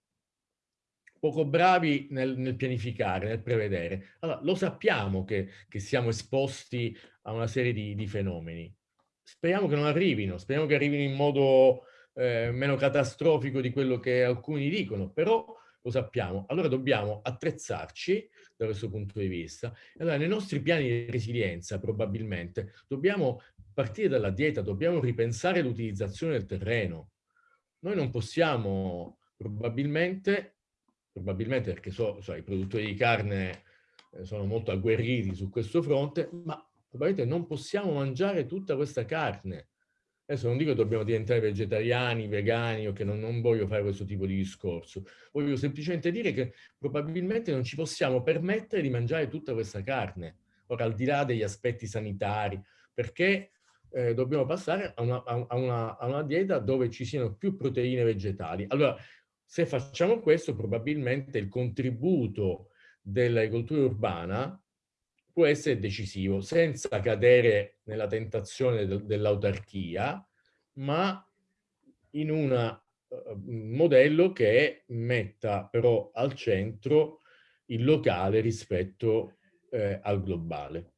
poco bravi nel, nel, pianificare, nel prevedere. Allora, lo sappiamo che, che siamo esposti a una serie di, di fenomeni, speriamo che non arrivino, speriamo che arrivino in modo eh, meno catastrofico di quello che alcuni dicono, però lo sappiamo. Allora dobbiamo attrezzarci da questo punto di vista. Allora nei nostri piani di resilienza probabilmente dobbiamo partire dalla dieta, dobbiamo ripensare l'utilizzazione del terreno. Noi non possiamo probabilmente, probabilmente perché so, so, i produttori di carne eh, sono molto agguerriti su questo fronte, ma probabilmente non possiamo mangiare tutta questa carne. Adesso non dico che dobbiamo diventare vegetariani, vegani o che non, non, voglio fare questo tipo di discorso. Voglio semplicemente dire che probabilmente non ci possiamo permettere di mangiare tutta questa carne. Ora, al di là degli aspetti sanitari, perché eh, dobbiamo passare a una, a, una, a una dieta dove ci siano più proteine vegetali. Allora, se facciamo questo, probabilmente il contributo dell'agricoltura urbana può essere decisivo, senza cadere nella tentazione de dell'autarchia, ma in un uh, modello che metta però al centro il locale rispetto eh, al globale.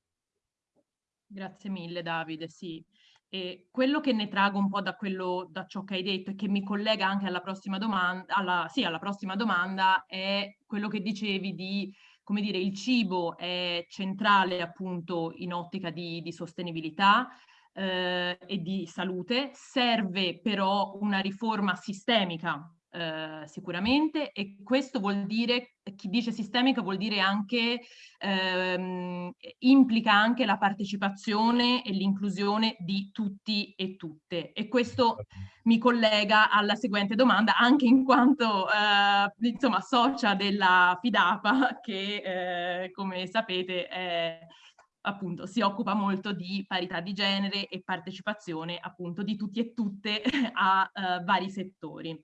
Grazie mille Davide, sì. E quello che ne trago un po' da, quello, da ciò che hai detto e che mi collega anche alla prossima domanda, alla, sì, alla prossima domanda è quello che dicevi di come dire, il cibo è centrale appunto in ottica di, di sostenibilità eh, e di salute, serve però una riforma sistemica eh, sicuramente e questo vuol dire, chi dice sistemica vuol dire anche, ehm, implica anche la partecipazione e l'inclusione di tutti e tutte e questo mi collega alla seguente domanda anche in quanto eh, insomma socia della FIDAPA che eh, come sapete è appunto si occupa molto di parità di genere e partecipazione appunto di tutti e tutte a uh, vari settori.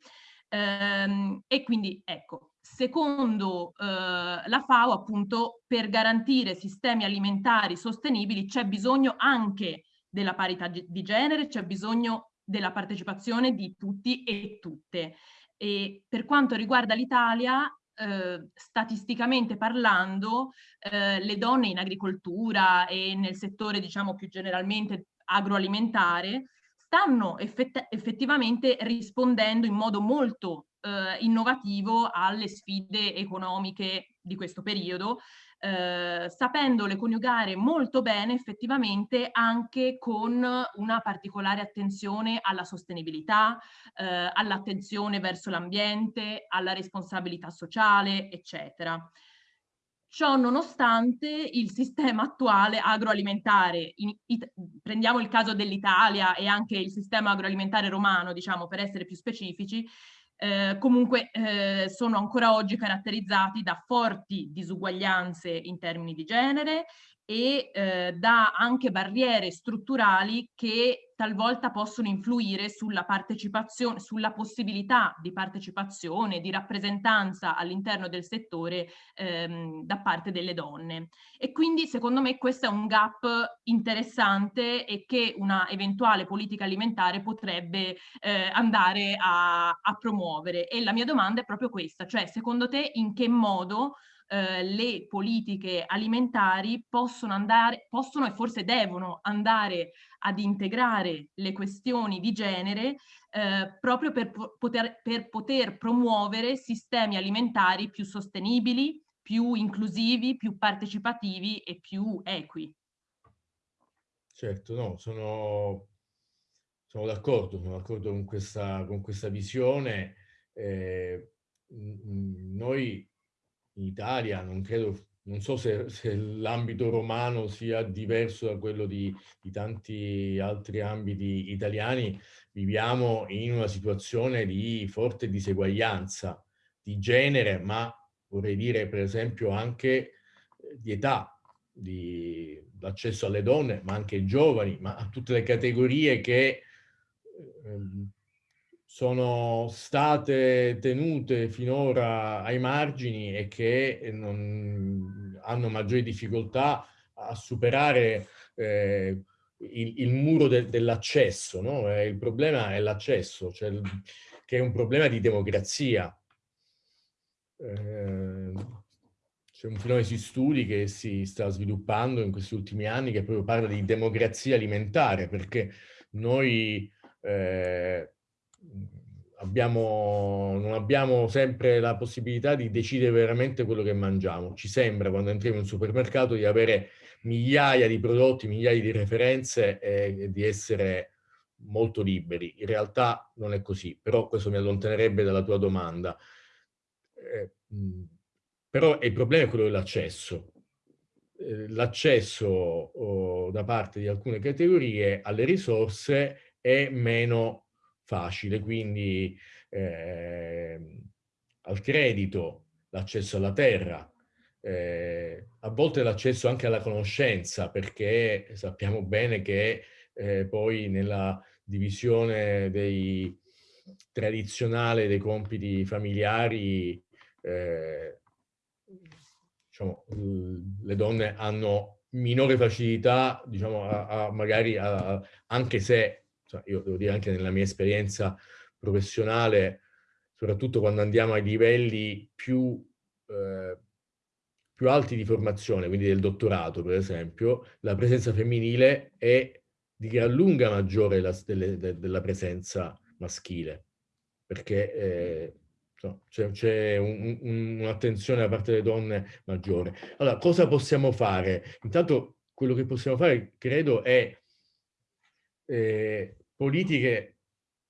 Ehm, e quindi ecco, secondo eh, la FAO appunto per garantire sistemi alimentari sostenibili c'è bisogno anche della parità di genere, c'è bisogno della partecipazione di tutti e tutte. E per quanto riguarda l'Italia, eh, statisticamente parlando, eh, le donne in agricoltura e nel settore diciamo più generalmente agroalimentare stanno effett effettivamente rispondendo in modo molto eh, innovativo alle sfide economiche di questo periodo, eh, sapendole coniugare molto bene effettivamente anche con una particolare attenzione alla sostenibilità, eh, all'attenzione verso l'ambiente, alla responsabilità sociale, eccetera. Ciò nonostante il sistema attuale agroalimentare, in, it, prendiamo il caso dell'Italia e anche il sistema agroalimentare romano, diciamo per essere più specifici, eh, comunque eh, sono ancora oggi caratterizzati da forti disuguaglianze in termini di genere e eh, da anche barriere strutturali che talvolta possono influire sulla partecipazione, sulla possibilità di partecipazione, di rappresentanza all'interno del settore ehm, da parte delle donne. E quindi secondo me questo è un gap interessante e che una eventuale politica alimentare potrebbe eh, andare a, a promuovere. E la mia domanda è proprio questa, cioè secondo te in che modo eh, le politiche alimentari possono andare, possono e forse devono andare ad integrare le questioni di genere eh, proprio per poter, per poter promuovere sistemi alimentari più sostenibili, più inclusivi, più partecipativi e più equi. Certo, no, sono, sono d'accordo, sono d'accordo con questa, con questa visione. Eh, noi in Italia, non credo, non so se, se l'ambito romano sia diverso da quello di, di tanti altri ambiti italiani, viviamo in una situazione di forte diseguaglianza di genere, ma vorrei dire per esempio anche eh, di età, di l'accesso alle donne, ma anche ai giovani, ma a tutte le categorie che eh, sono state tenute finora ai margini e che non, hanno maggiori difficoltà a superare eh, il, il, muro de, dell'accesso. No? Eh, il problema è l'accesso, cioè che è un problema di democrazia. Eh, c'è un fenomeno di studi che si sta sviluppando in questi ultimi anni che proprio parla di democrazia alimentare, perché noi eh, abbiamo, non abbiamo sempre la possibilità di decidere veramente quello che mangiamo. Ci sembra, quando entriamo in un supermercato, di avere migliaia di prodotti, migliaia di referenze e di essere molto liberi. In realtà non è così, però questo mi allontanerebbe dalla tua domanda. Eh, però il problema è quello dell'accesso. eh, l'accesso da parte di alcune categorie alle risorse è meno facile, quindi eh, al credito, l'accesso alla terra, eh, a volte l'accesso anche alla conoscenza, perché sappiamo bene che eh, poi nella divisione dei, tradizionale dei compiti familiari, eh, diciamo, le donne hanno minore facilità, diciamo, a, a magari a, anche se, cioè io devo dire anche nella mia esperienza professionale, soprattutto quando andiamo ai livelli più, eh, più alti di formazione, quindi del dottorato per esempio, la presenza femminile è di gran lunga maggiore la, delle, de, della presenza maschile, perché eh, c'è un, un, un'attenzione da parte delle donne maggiore. Allora, cosa possiamo fare? Intanto quello che possiamo fare, credo, è eh, politiche,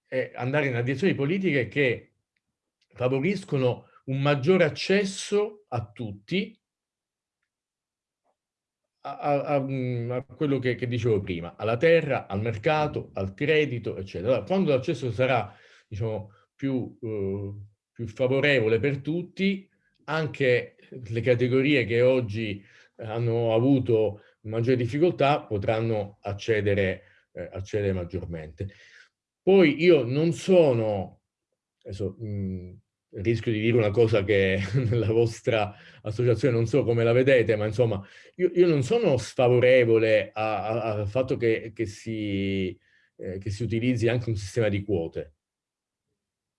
è andare in una direzione di politiche che favoriscono un maggiore accesso a tutti a, a, mm, a quello che, che, dicevo prima, alla terra, al mercato, al credito, eccetera. Allora, quando l'accesso sarà, diciamo, più, eh, più favorevole per tutti, anche le categorie che oggi hanno avuto maggiori difficoltà potranno accedere, eh, accedere maggiormente. Poi io non sono, adesso, mh, rischio di dire una cosa che nella vostra associazione non so come la vedete, ma insomma, io, io non sono sfavorevole al fatto che, che, si, eh, che si utilizzi anche un sistema di quote.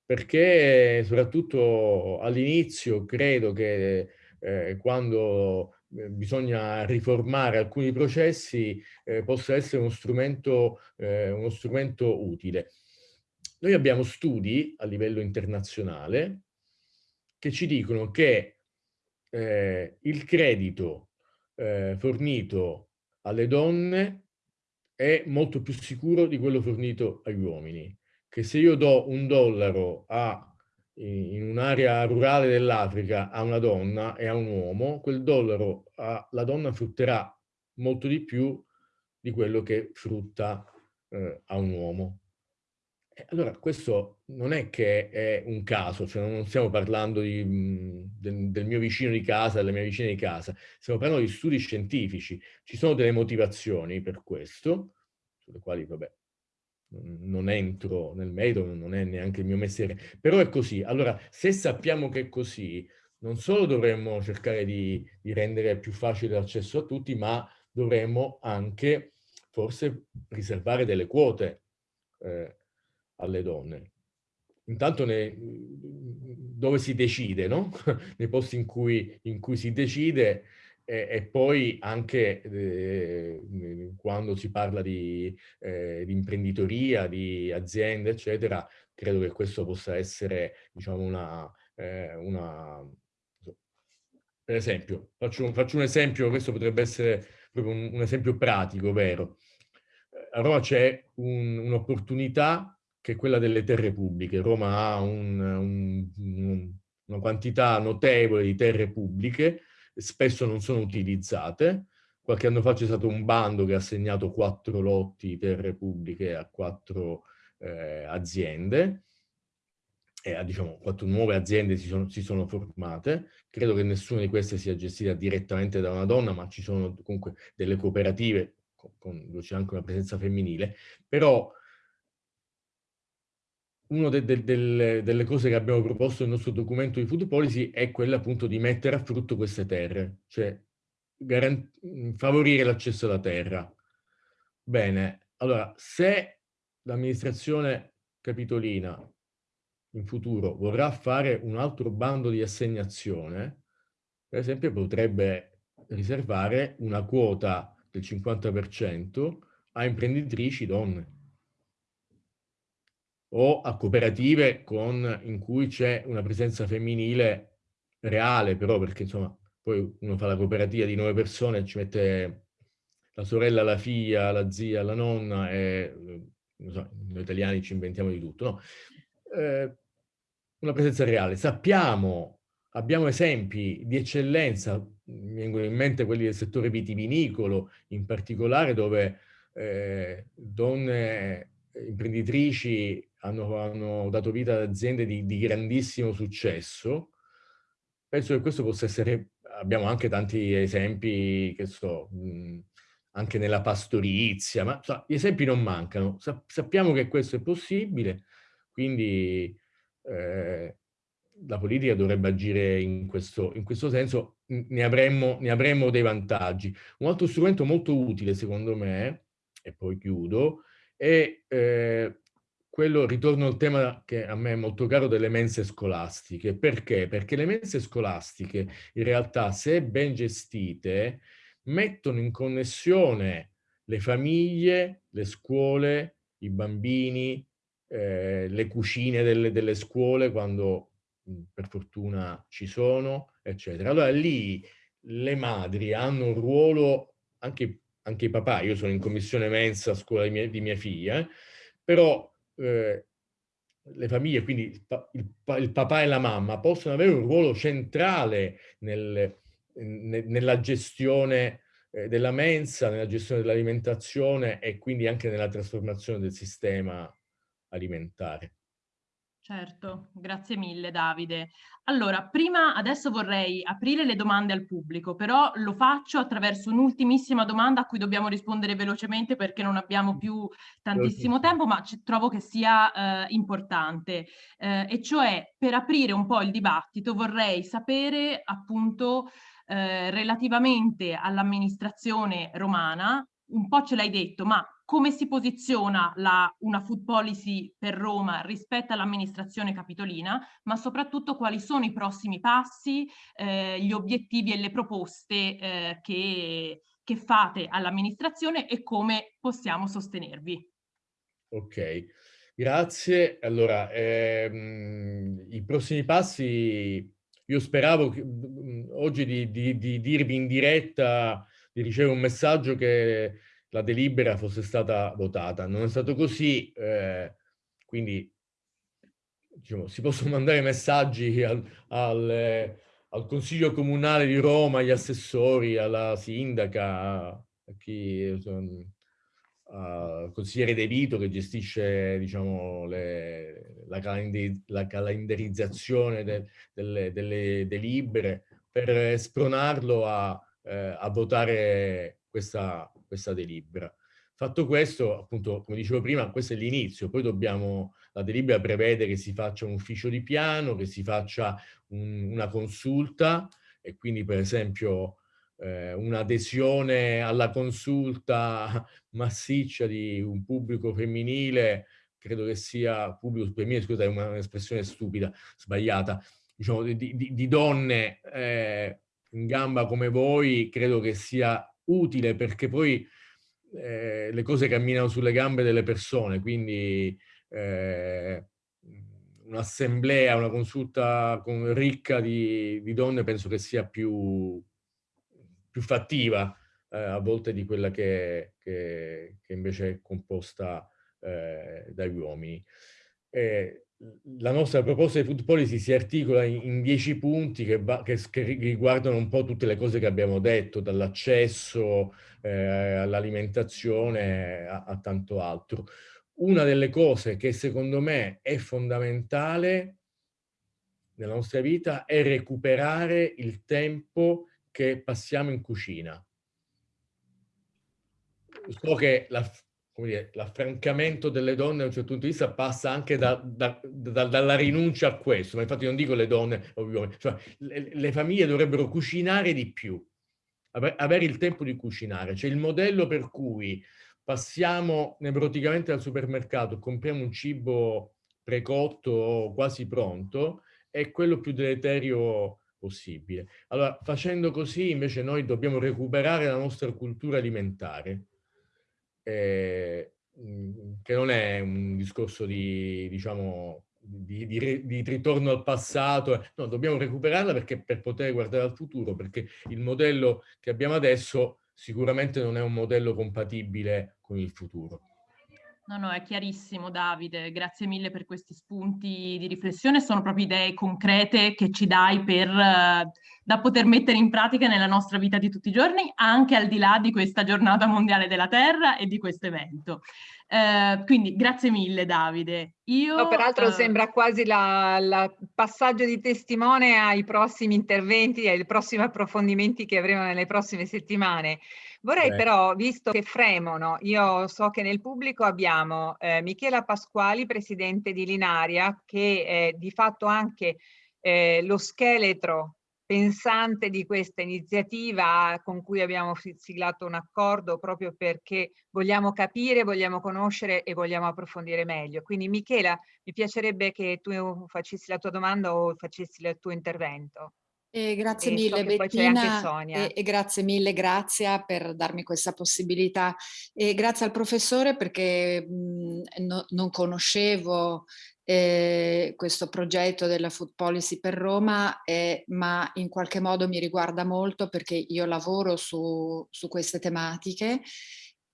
Perché soprattutto all'inizio credo che eh, quando bisogna riformare alcuni processi eh, possa essere uno strumento, eh, uno strumento utile. Noi abbiamo studi a livello internazionale che ci dicono che eh, il credito eh, fornito alle donne è molto più sicuro di quello fornito agli uomini. Che se io do un dollaro a, in un'area rurale dell'Africa a una donna e a un uomo, quel dollaro a, la donna frutterà molto di più di quello che frutta eh, a un uomo. Allora, questo non è che è un caso, cioè non stiamo parlando di, mhmm, del, del, mio vicino di casa, della mia vicina di casa, stiamo parlando di studi scientifici. Ci sono delle motivazioni per questo, sulle quali, vabbè, non entro nel merito, non è neanche il mio mestiere, però è così. Allora, se sappiamo che è così, non solo dovremmo cercare di, di rendere più facile l'accesso a tutti, ma dovremmo anche forse riservare delle quote eh, alle donne. Intanto ne, dove si decide, no? nei posti in cui, in cui si decide e, e poi anche eh, quando si parla di, eh, di, imprenditoria, di aziende, eccetera, credo che questo possa essere, diciamo, una, eh, una per esempio, faccio, faccio, un esempio, questo potrebbe essere proprio un, un esempio pratico, vero? A Roma c'è un'opportunità che è quella delle terre pubbliche. Roma ha un, un, una quantità notevole di terre pubbliche, spesso non sono utilizzate. Qualche anno fa c'è stato un bando che ha assegnato quattro lotti terre pubbliche a quattro eh, aziende, e a, diciamo, quattro nuove aziende si sono, si sono, formate. Credo che nessuna di queste sia gestita direttamente da una donna, ma ci sono comunque delle cooperative con, con, c'è anche una presenza femminile. Però una de de de delle cose che abbiamo proposto nel nostro documento di food policy è quella appunto di mettere a frutto queste terre, cioè favorire l'accesso alla terra. Bene, allora se l'amministrazione capitolina in futuro vorrà fare un altro bando di assegnazione, per esempio potrebbe riservare una quota del 50% a imprenditrici donne o a cooperative con, in cui c'è una presenza femminile reale, però perché insomma poi uno fa la cooperativa di nove persone ci mette la sorella, la figlia, la zia, la nonna e so, noi italiani ci inventiamo di tutto, no? Eh, una presenza reale. Sappiamo abbiamo esempi di eccellenza, mi vengono in mente quelli del settore vitivinicolo in particolare, dove eh, donne imprenditrici hanno, hanno, dato vita ad aziende di, di, grandissimo successo. Penso che questo possa essere, abbiamo anche tanti esempi, che so, mh, anche nella pastorizia, ma so, gli esempi non mancano. Sa sappiamo che questo è possibile, quindi eh, la politica dovrebbe agire in questo, in questo senso, ne avremmo, ne avremmo dei vantaggi. Un altro strumento molto utile, secondo me, e poi chiudo, è eh, quello, ritorno al tema che a me è molto caro, delle mense scolastiche. Perché? Perché le mense scolastiche, in realtà, se ben gestite, mettono in connessione le famiglie, le scuole, i bambini, eh, le cucine delle, delle scuole quando mh, per fortuna ci sono, eccetera. Allora lì le madri hanno un ruolo, anche, anche i papà, io sono in commissione mensa a scuola di mia, di mia figlia, eh, però eh, le famiglie, quindi il, il, il, papà e la mamma, possono avere un ruolo centrale nel, ne, nella gestione eh, della mensa, nella gestione dell'alimentazione e quindi anche nella trasformazione del sistema alimentare. Certo, grazie mille Davide. Allora, prima adesso vorrei aprire le domande al pubblico, però lo faccio attraverso un'ultimissima domanda a cui dobbiamo rispondere velocemente perché non abbiamo più tantissimo tempo, ma trovo che sia eh, importante. Eh, e cioè, per aprire un po' il dibattito, vorrei sapere appunto eh, relativamente all'amministrazione romana, un po' ce l'hai detto, ma come si posiziona la, una food policy per Roma rispetto all'amministrazione capitolina, ma soprattutto quali sono i prossimi passi, eh, gli obiettivi e le proposte eh, che, che fate all'amministrazione e come possiamo sostenervi. Ok, grazie. Allora, ehm, i prossimi passi, io speravo che, oggi di, di, di dirvi in diretta, di ricevere un messaggio che la delibera fosse stata votata. Non è stato così, eh, quindi diciamo, si possono mandare messaggi al, al, al, Consiglio Comunale di Roma, agli assessori, alla sindaca, a chi, al consigliere De Vito che gestisce diciamo, le, la, calendar, la, calendarizzazione de, delle, delle delibere per spronarlo a, eh, a votare questa, questa delibera. Fatto questo, appunto, come dicevo prima, questo è l'inizio, poi dobbiamo, la delibera prevede che si faccia un ufficio di piano, che si faccia un, una consulta e quindi per esempio eh, un'adesione alla consulta massiccia di un pubblico femminile, credo che sia, pubblico femminile, scusate, è un'espressione stupida, sbagliata, diciamo di, di, di donne eh, in gamba come voi, credo che sia utile perché poi eh, le cose camminano sulle gambe delle persone, quindi eh, un'assemblea, una consulta con, ricca di, di, donne penso che sia più, più fattiva eh, a volte di quella che, che, che invece è composta eh, dagli uomini. Eh, la nostra proposta di food policy si articola in, dieci punti che, va, che, che, riguardano un po' tutte le cose che abbiamo detto, dall'accesso eh, all'alimentazione a, a, tanto altro. Una delle cose che secondo me è fondamentale nella nostra vita è recuperare il tempo che passiamo in cucina. So che la, l'affrancamento delle donne da un certo punto di vista passa anche da, da, da, dalla rinuncia a questo, ma infatti non dico le donne, cioè, le, le, famiglie dovrebbero cucinare di più, avere il tempo di cucinare, cioè il modello per cui passiamo nevroticamente al supermercato, compriamo un cibo precotto o quasi pronto, è quello più deleterio possibile. Allora, facendo così invece noi dobbiamo recuperare la nostra cultura alimentare, eh, che non è un discorso di, diciamo, di, di, di, ritorno al passato, no, dobbiamo recuperarla perché per poter guardare al futuro, perché il modello che abbiamo adesso sicuramente non è un modello compatibile con il futuro. No, no, è chiarissimo Davide, grazie mille per questi spunti di riflessione, sono proprio idee concrete che ci dai per, uh, da poter mettere in pratica nella nostra vita di tutti i giorni, anche al di là di questa giornata mondiale della Terra e di questo evento. Uh, quindi grazie mille Davide. Io, no, peraltro uh... sembra quasi il passaggio di testimone ai prossimi interventi, ai prossimi approfondimenti che avremo nelle prossime settimane. Vorrei Beh. però, visto che fremono, io so che nel pubblico abbiamo eh, Michela Pasquali, presidente di Linaria, che è di fatto anche eh, lo scheletro pensante di questa iniziativa con cui abbiamo siglato un accordo proprio perché vogliamo capire, vogliamo conoscere e vogliamo approfondire meglio. Quindi Michela, mi piacerebbe che tu facessi la tua domanda o facessi il tuo intervento. E grazie e mille Bettina e, e, grazie mille Grazia per darmi questa possibilità. E grazie al professore perché mh, no, non conoscevo eh, questo progetto della Food Policy per Roma eh, ma in qualche modo mi riguarda molto perché io lavoro su, su queste tematiche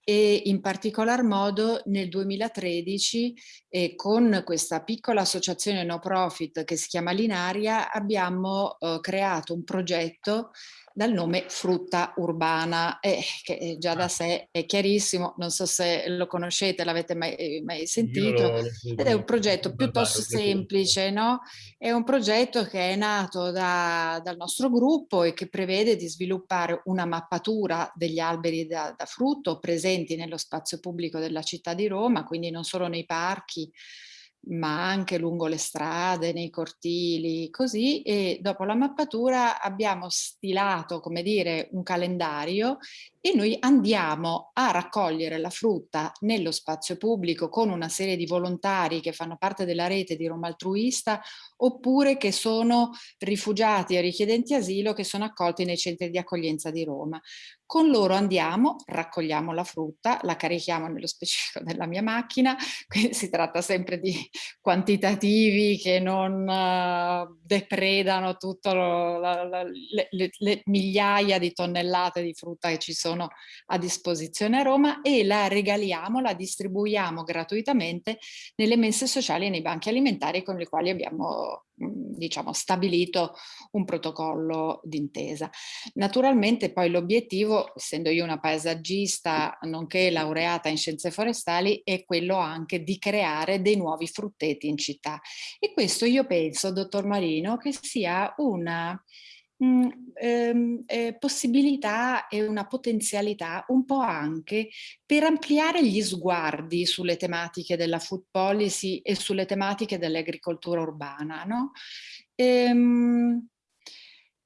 e in particolar modo nel 2013 eh, con questa piccola associazione no profit che si chiama Linaria abbiamo eh, creato un progetto dal nome frutta urbana, eh, che già da ah. sé è chiarissimo, non so se lo conoscete, l'avete mai, eh, mai, sentito, ed è un progetto piuttosto semplice, no? È un progetto che è nato da, dal nostro gruppo e che prevede di sviluppare una mappatura degli alberi da, da frutto presenti nello spazio pubblico della città di Roma, quindi non solo nei parchi, ma anche lungo le strade, nei cortili, così, e dopo la mappatura abbiamo stilato, come dire, un calendario e noi andiamo a raccogliere la frutta nello spazio pubblico con una serie di volontari che fanno parte della rete di Roma Altruista oppure che sono rifugiati e richiedenti asilo che sono accolti nei centri di accoglienza di Roma. Con loro andiamo, raccogliamo la frutta, la carichiamo nello specifico della mia macchina, quindi si tratta sempre di quantitativi che non uh, depredano tutte le, le, le migliaia di tonnellate di frutta che ci sono sono a disposizione a Roma e la regaliamo, la distribuiamo gratuitamente nelle mense sociali e nei banchi alimentari con i quali abbiamo diciamo stabilito un protocollo d'intesa. Naturalmente poi l'obiettivo, essendo io una paesaggista nonché laureata in scienze forestali, è quello anche di creare dei nuovi frutteti in città. E questo io penso, dottor Marino, che sia una mh, ehm, eh, possibilità e una potenzialità un po' anche per ampliare gli sguardi sulle tematiche della food policy e sulle tematiche dell'agricoltura urbana. No? Ehm,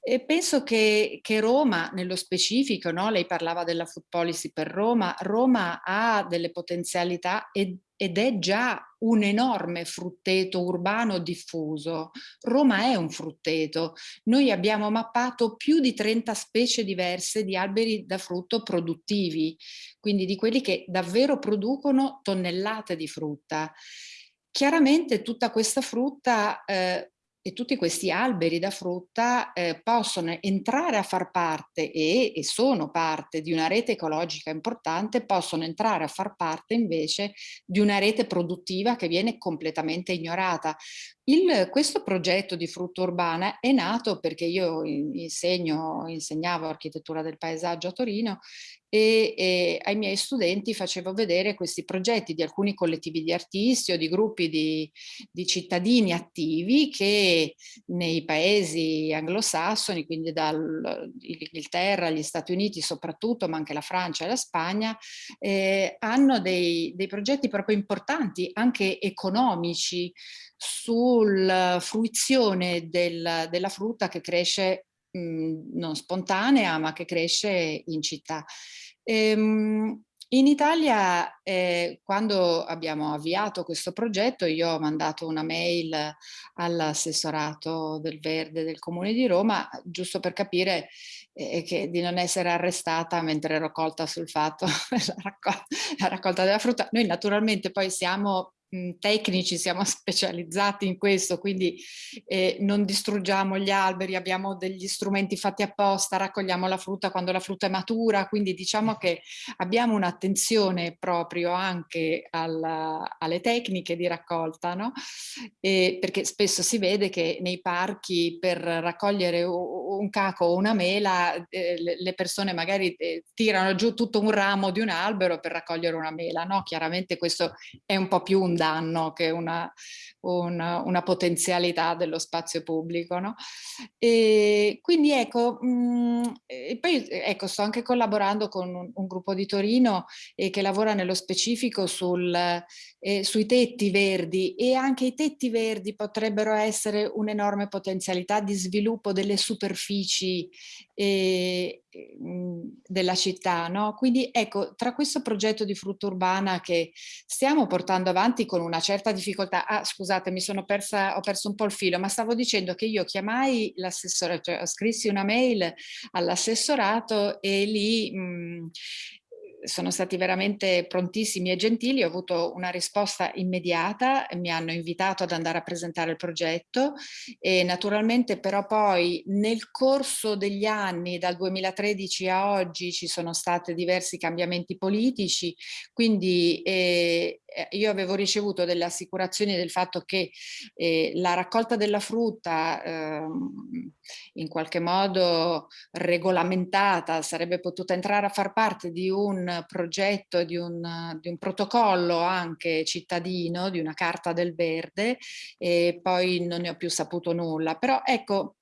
e penso che, che, Roma, nello specifico, no? lei parlava della food policy per Roma, Roma ha delle potenzialità ed, ed è già un enorme frutteto urbano diffuso. Roma è un frutteto. Noi abbiamo mappato più di 30 specie diverse di alberi da frutto produttivi, quindi di quelli che davvero producono tonnellate di frutta. Chiaramente tutta questa frutta eh, e tutti questi alberi da frutta eh, possono entrare a far parte e, e, sono parte di una rete ecologica importante, possono entrare a far parte invece di una rete produttiva che viene completamente ignorata. Il, questo progetto di frutta urbana è nato perché io insegno, insegnavo architettura del paesaggio a Torino e, e, ai miei studenti facevo vedere questi progetti di alcuni collettivi di artisti o di gruppi di, di cittadini attivi che nei paesi anglosassoni, quindi dall'Inghilterra agli Stati Uniti soprattutto, ma anche la Francia e la Spagna, eh, hanno dei, dei progetti proprio importanti, anche economici, sulla fruizione del, della frutta che cresce mh, non spontanea ma che cresce in città. Ehm, in Italia, eh, quando abbiamo avviato questo progetto, io ho mandato una mail all'assessorato del Verde del Comune di Roma, giusto per capire eh, che, di non essere arrestata mentre ero colta sul fatto, la, raccol raccolta della frutta. Noi naturalmente poi siamo tecnici, siamo specializzati in questo, quindi eh, non distruggiamo gli alberi, abbiamo degli strumenti fatti apposta, raccogliamo la frutta quando la frutta è matura, quindi diciamo che abbiamo un'attenzione proprio anche alla, alle tecniche di raccolta, no? E perché spesso si vede che nei parchi per raccogliere un caco o una mela eh, le persone magari eh, tirano giù tutto un ramo di un albero per raccogliere una mela, no? Chiaramente questo è un po' più un danno che una, una, una potenzialità dello spazio pubblico, no? E quindi ecco, mh, mm, e poi ecco, sto anche collaborando con un, un gruppo di Torino eh, che lavora nello specifico sul, eh, sui tetti verdi e anche i tetti verdi potrebbero essere un'enorme potenzialità di sviluppo delle superfici eh, della città. No? Quindi ecco, tra questo progetto di frutta urbana che stiamo portando avanti con una certa difficoltà, ah scusate mi sono persa, ho perso un po' il filo, ma stavo dicendo che io chiamai l'assessore, cioè scrissi una mail all'assessorato e lì mh, sono stati veramente prontissimi e gentili, ho avuto una risposta immediata, mi hanno invitato ad andare a presentare il progetto e naturalmente però poi nel corso degli anni, dal 2013 a oggi, ci sono stati diversi cambiamenti politici, quindi eh, io avevo ricevuto delle assicurazioni del fatto che eh, la raccolta della frutta eh, in qualche modo regolamentata sarebbe potuta entrare a far parte di un progetto, di un, di un protocollo anche cittadino, di una carta del verde e poi non ne ho più saputo nulla. Però ecco,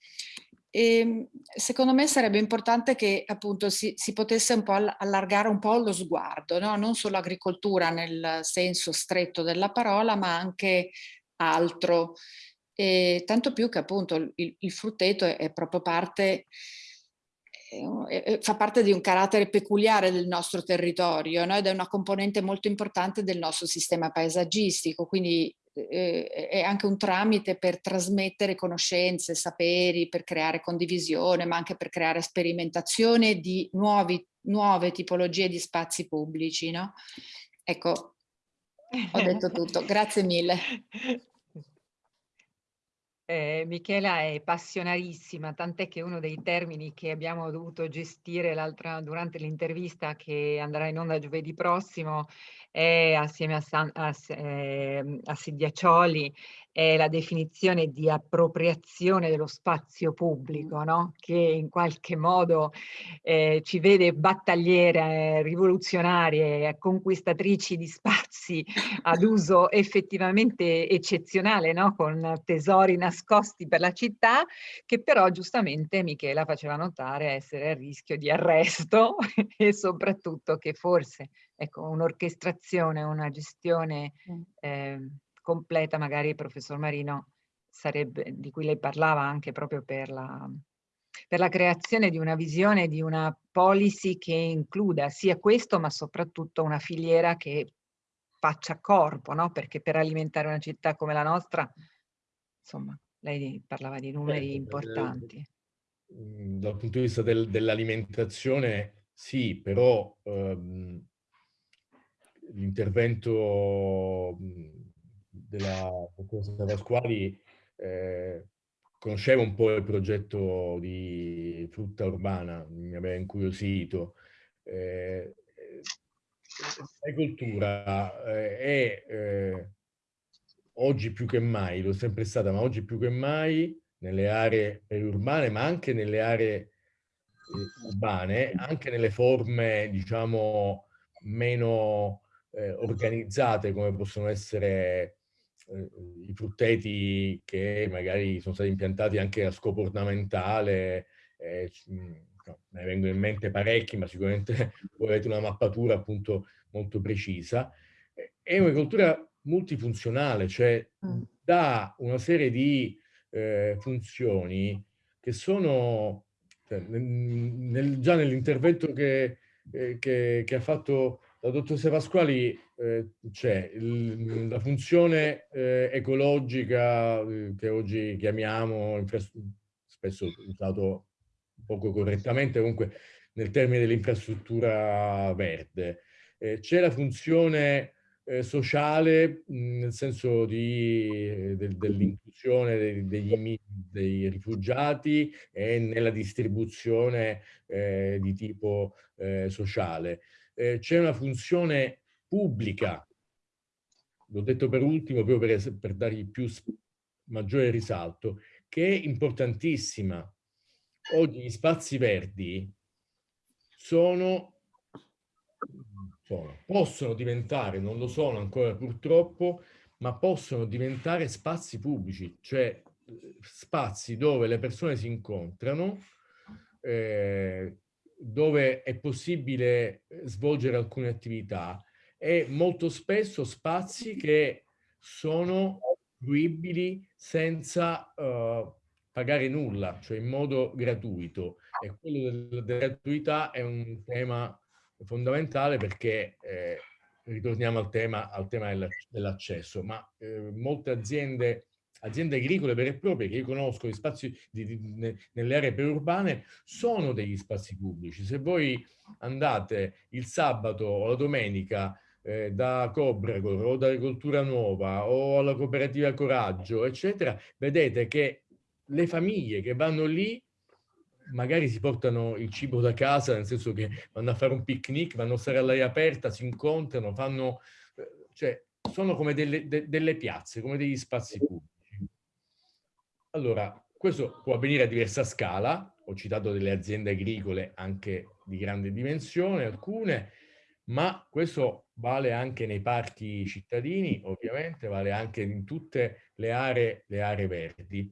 e ehm, secondo me sarebbe importante che appunto si, si, potesse un po' allargare un po' lo sguardo, no? non solo agricoltura nel senso stretto della parola, ma anche altro. E tanto più che appunto il, il frutteto è, è proprio parte fa parte di un carattere peculiare del nostro territorio no? ed è una componente molto importante del nostro sistema paesaggistico, quindi eh, è anche un tramite per trasmettere conoscenze, saperi, per creare condivisione, ma anche per creare sperimentazione di nuovi, nuove tipologie di spazi pubblici. No? Ecco, ho detto tutto. Grazie mille. Eh, Michela è passionarissima, tant'è che uno dei termini che abbiamo dovuto gestire durante l'intervista che andrà in onda giovedì prossimo è assieme a, San, a, eh, a Sidiacioli è la definizione di appropriazione dello spazio pubblico, no? che in qualche modo eh, ci vede battagliere, rivoluzionarie, conquistatrici di spazi ad uso effettivamente eccezionale, no? con tesori nascosti per la città, che però giustamente Michela faceva notare essere a rischio di arresto e soprattutto che forse ecco, un'orchestrazione, una gestione eh, completa, magari il professor Marino sarebbe, di cui lei parlava anche proprio per la, per la creazione di una visione, di una policy che includa sia questo, ma soprattutto una filiera che faccia corpo, no? perché per alimentare una città come la nostra, insomma, lei parlava di numeri eh, importanti. Dal punto di vista del, dell'alimentazione, sì, però ehm, l'intervento della dottoressa Pasquali eh, conoscevo un po' il progetto di frutta urbana, mi aveva incuriosito. Eh, l'agricoltura eh, è eh, oggi più che mai, lo è sempre stata, ma oggi più che mai nelle aree periurbane, ma anche nelle aree eh, urbane, anche nelle forme, diciamo, meno eh, organizzate come possono essere eh, i frutteti che magari sono stati impiantati anche a scopo ornamentale, eh, no, me ne vengono in mente parecchi, ma sicuramente voi avete una mappatura appunto molto precisa. È un'agricoltura multifunzionale, cioè mm. dà una serie di eh, funzioni che sono, cioè, nel, già nell'intervento che, eh, che, che ha fatto la dottoressa Pasquali eh, c'è la funzione eh, ecologica eh, che oggi chiamiamo, spesso usato poco correttamente, comunque nel termine dell'infrastruttura verde. Eh, c'è la funzione eh, sociale nel senso de, dell'inclusione dei, degli, dei, rifugiati e nella distribuzione di tipo sociale. Eh, c'è una funzione pubblica, l'ho detto per ultimo proprio per, per dargli più maggiore risalto, che è importantissima. Oggi gli spazi verdi sono sono. Possono diventare, non lo sono ancora purtroppo, ma possono diventare spazi pubblici, cioè eh, spazi dove le persone si incontrano, eh, dove è possibile eh, svolgere alcune attività e molto spesso spazi che sono fruibili senza uh, pagare nulla, cioè in modo gratuito. E quello della gratuità è un tema fondamentale perché eh, ritorniamo al tema, al tema dell'accesso, ma eh, molte aziende, aziende agricole vere e proprie che io conosco, gli spazi di, di, nelle aree periurbane, sono degli spazi pubblici. Se voi andate il sabato o la domenica eh, da Cobragor o da Agricoltura Nuova o alla cooperativa Coraggio, eccetera, vedete che le famiglie che vanno lì magari si portano il cibo da casa, nel senso che vanno a fare un picnic, vanno a stare all'aria aperta, si incontrano, fanno, eh, cioè sono come delle, de, delle piazze, come degli spazi pubblici. Allora, questo può avvenire a diversa scala, ho citato delle aziende agricole anche di grande dimensione, alcune, ma questo vale anche nei parchi cittadini, ovviamente, vale anche in tutte le aree, le aree verdi.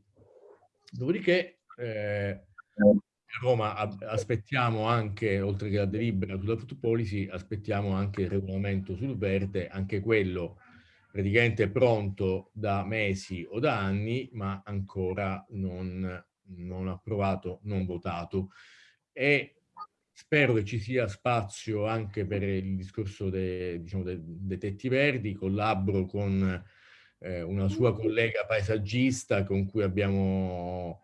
Dopodiché eh, a Roma aspettiamo anche, oltre che la delibera sulla food policy, aspettiamo anche il regolamento sul verde, anche quello praticamente pronto da mesi o da anni, ma ancora non, non approvato, non votato. E spero che ci sia spazio anche per il discorso dei, diciamo, dei, dei tetti verdi, collaboro con eh, una sua collega paesaggista con cui abbiamo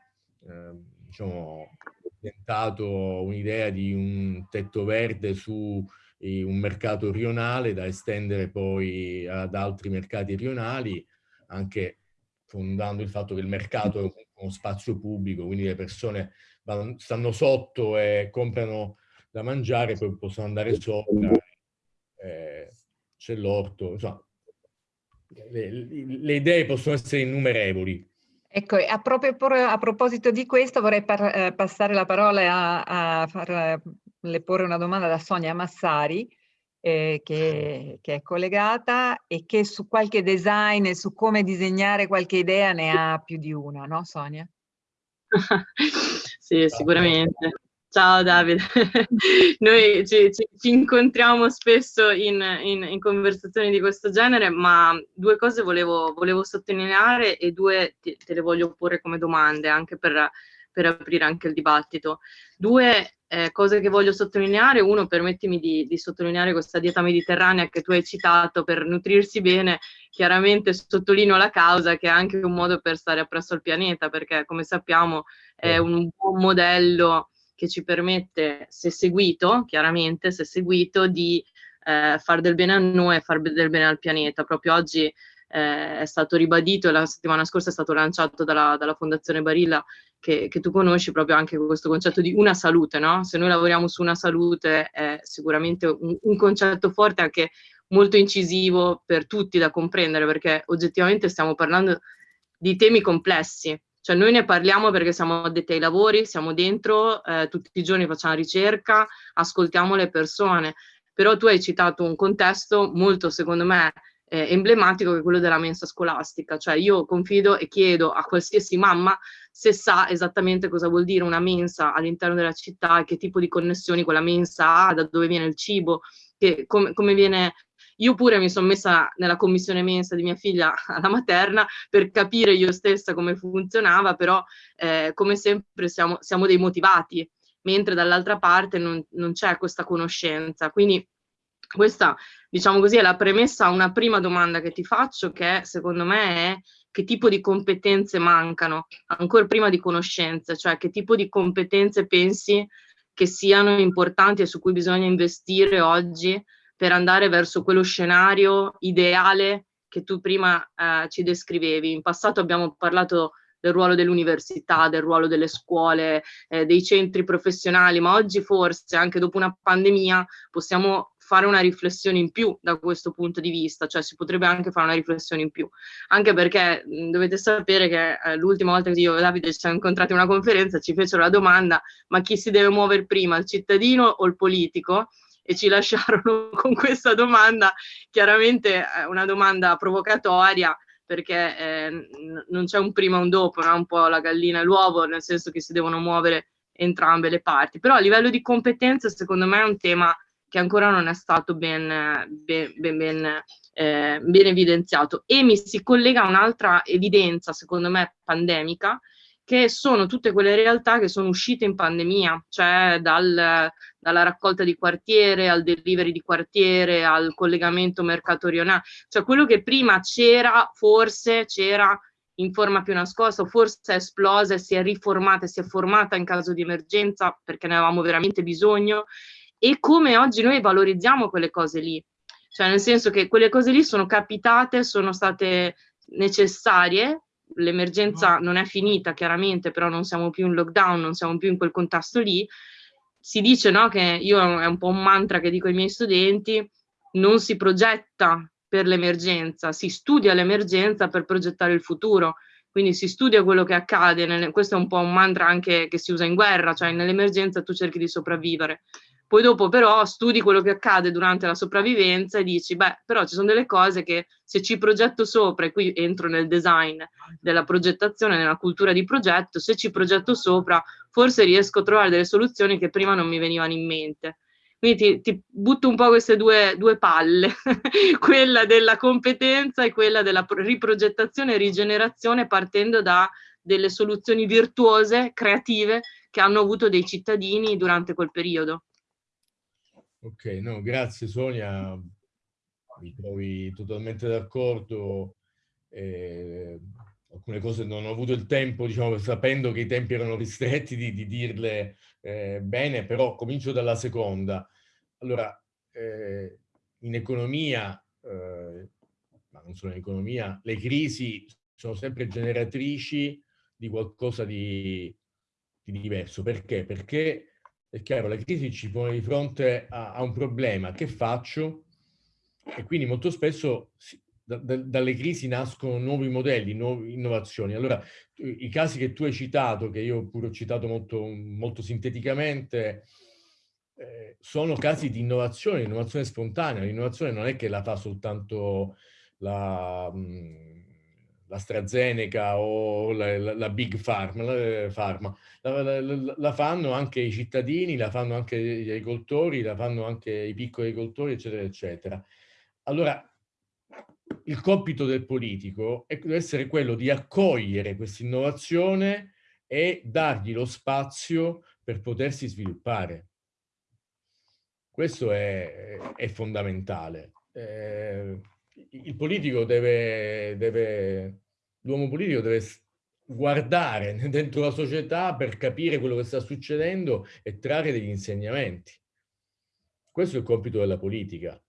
eh, diciamo, presentato un'idea di un tetto verde su un mercato rionale da estendere poi ad altri mercati rionali, anche fondando il fatto che il mercato è uno spazio pubblico, quindi le persone vanno, stanno sotto e comprano da mangiare, poi possono andare sopra, eh, c'è l'orto, insomma, le, le idee possono essere innumerevoli. Ecco, a, proprio, a proposito di questo vorrei par, eh, passare la parola a, a farle porre una domanda da Sonia Massari, eh, che, che, è collegata e che su qualche design e su come disegnare qualche idea ne ha più di una, no Sonia? sì, sicuramente. Ciao Davide, noi ci, ci, ci, incontriamo spesso in, in, in, conversazioni di questo genere, ma due cose volevo, volevo sottolineare e due te, te, le voglio porre come domande anche per, per aprire anche il dibattito. Due eh, cose che voglio sottolineare, uno permettimi di, di, sottolineare questa dieta mediterranea che tu hai citato per nutrirsi bene, chiaramente sottolineo la causa che è anche un modo per stare appresso al pianeta, perché come sappiamo è un buon modello che ci permette, se seguito, chiaramente, se seguito, di eh, far del bene a noi e far del bene al pianeta. Proprio oggi eh, è stato ribadito la settimana scorsa è stato lanciato dalla, dalla Fondazione Barilla che, che, tu conosci proprio anche questo concetto di una salute, no? Se noi lavoriamo su una salute è sicuramente un, un concetto forte anche molto incisivo per tutti da comprendere perché oggettivamente stiamo parlando di temi complessi cioè noi ne parliamo perché siamo addetti ai lavori, siamo dentro, eh, tutti i giorni facciamo ricerca, ascoltiamo le persone, però tu hai citato un contesto molto, secondo me, eh, emblematico che è quello della mensa scolastica, cioè io confido e chiedo a qualsiasi mamma se sa esattamente cosa vuol dire una mensa all'interno della città e che tipo di connessioni quella mensa ha, da dove viene il cibo, che, com come viene io pure mi sono messa nella commissione mensa di mia figlia alla materna per capire io stessa come funzionava, però eh, come sempre siamo, siamo dei motivati, mentre dall'altra parte non, non c'è questa conoscenza. Quindi questa, diciamo così, è la premessa a una prima domanda che ti faccio, che secondo me è che tipo di competenze mancano, ancora prima di conoscenze, cioè che tipo di competenze pensi che siano importanti e su cui bisogna investire oggi per andare verso quello scenario ideale che tu prima eh, ci descrivevi. In passato abbiamo parlato del ruolo dell'università, del ruolo delle scuole, eh, dei centri professionali, ma oggi forse anche dopo una pandemia possiamo fare una riflessione in più da questo punto di vista, cioè si potrebbe anche fare una riflessione in più, anche perché mh, dovete sapere che eh, l'ultima volta che io e Davide ci siamo incontrati in una conferenza ci fecero la domanda ma chi si deve muovere prima, il cittadino o il politico? E ci lasciarono con questa domanda, chiaramente una domanda provocatoria, perché eh, non c'è un prima e un dopo, no? un po' la gallina e l'uovo, nel senso che si devono muovere entrambe le parti. Però a livello di competenze, secondo me è un tema che ancora non è stato ben, ben, ben, ben, eh, ben evidenziato. E mi si collega a un'altra evidenza, secondo me, pandemica, che sono tutte quelle realtà che sono uscite in pandemia, cioè dal, dalla raccolta di quartiere al delivery di quartiere, al collegamento mercato rionale, cioè quello che prima c'era, forse c'era in forma più nascosta, forse è esplosa si è riformata, si è formata in caso di emergenza perché ne avevamo veramente bisogno e come oggi noi valorizziamo quelle cose lì. Cioè nel senso che quelle cose lì sono capitate, sono state necessarie, l'emergenza non è finita chiaramente, però non siamo più in lockdown, non siamo più in quel contesto lì. Si dice no, che io è un po' un mantra che dico ai miei studenti, non si progetta per l'emergenza, si studia l'emergenza per progettare il futuro. Quindi si studia quello che accade, questo è un po' un mantra anche che si usa in guerra, cioè nell'emergenza tu cerchi di sopravvivere. Poi dopo però studi quello che accade durante la sopravvivenza e dici, beh, però ci sono delle cose che se ci progetto sopra, e qui entro nel design della progettazione, nella cultura di progetto, se ci progetto sopra, forse riesco a trovare delle soluzioni che prima non mi venivano in mente. Quindi ti, ti butto un po' queste due, due palle, quella della competenza e quella della riprogettazione e rigenerazione partendo da delle soluzioni virtuose, creative, che hanno avuto dei cittadini durante quel periodo. Ok, no, grazie Sonia, mi trovi totalmente d'accordo. Eh, alcune cose non ho avuto il tempo, diciamo, sapendo che i tempi erano ristretti, di, di dirle eh, bene, però comincio dalla seconda. Allora, eh, in economia, eh, ma non solo in economia, le crisi sono sempre generatrici di qualcosa di, di diverso. Perché? Perché è chiaro, la crisi ci pone di fronte a, a un problema, che faccio? E quindi molto spesso si, da, da, dalle crisi nascono nuovi modelli, nuove innovazioni. Allora, i casi che tu hai citato, che io pure ho citato molto, molto sinteticamente, eh, sono casi di innovazione, innovazione spontanea. L'innovazione non è che la fa soltanto la... Mh, l'AstraZeneca o la, la, la, Big Pharma, la, pharma. La, fanno anche i cittadini, la fanno anche gli agricoltori, la fanno anche i piccoli agricoltori, eccetera, eccetera. Allora, il compito del politico deve essere quello di accogliere questa innovazione e dargli lo spazio per potersi sviluppare. Questo è, è fondamentale. Eh, il politico deve, deve l'uomo politico deve guardare dentro la società per capire quello che sta succedendo e trarre degli insegnamenti. Questo è il compito della politica,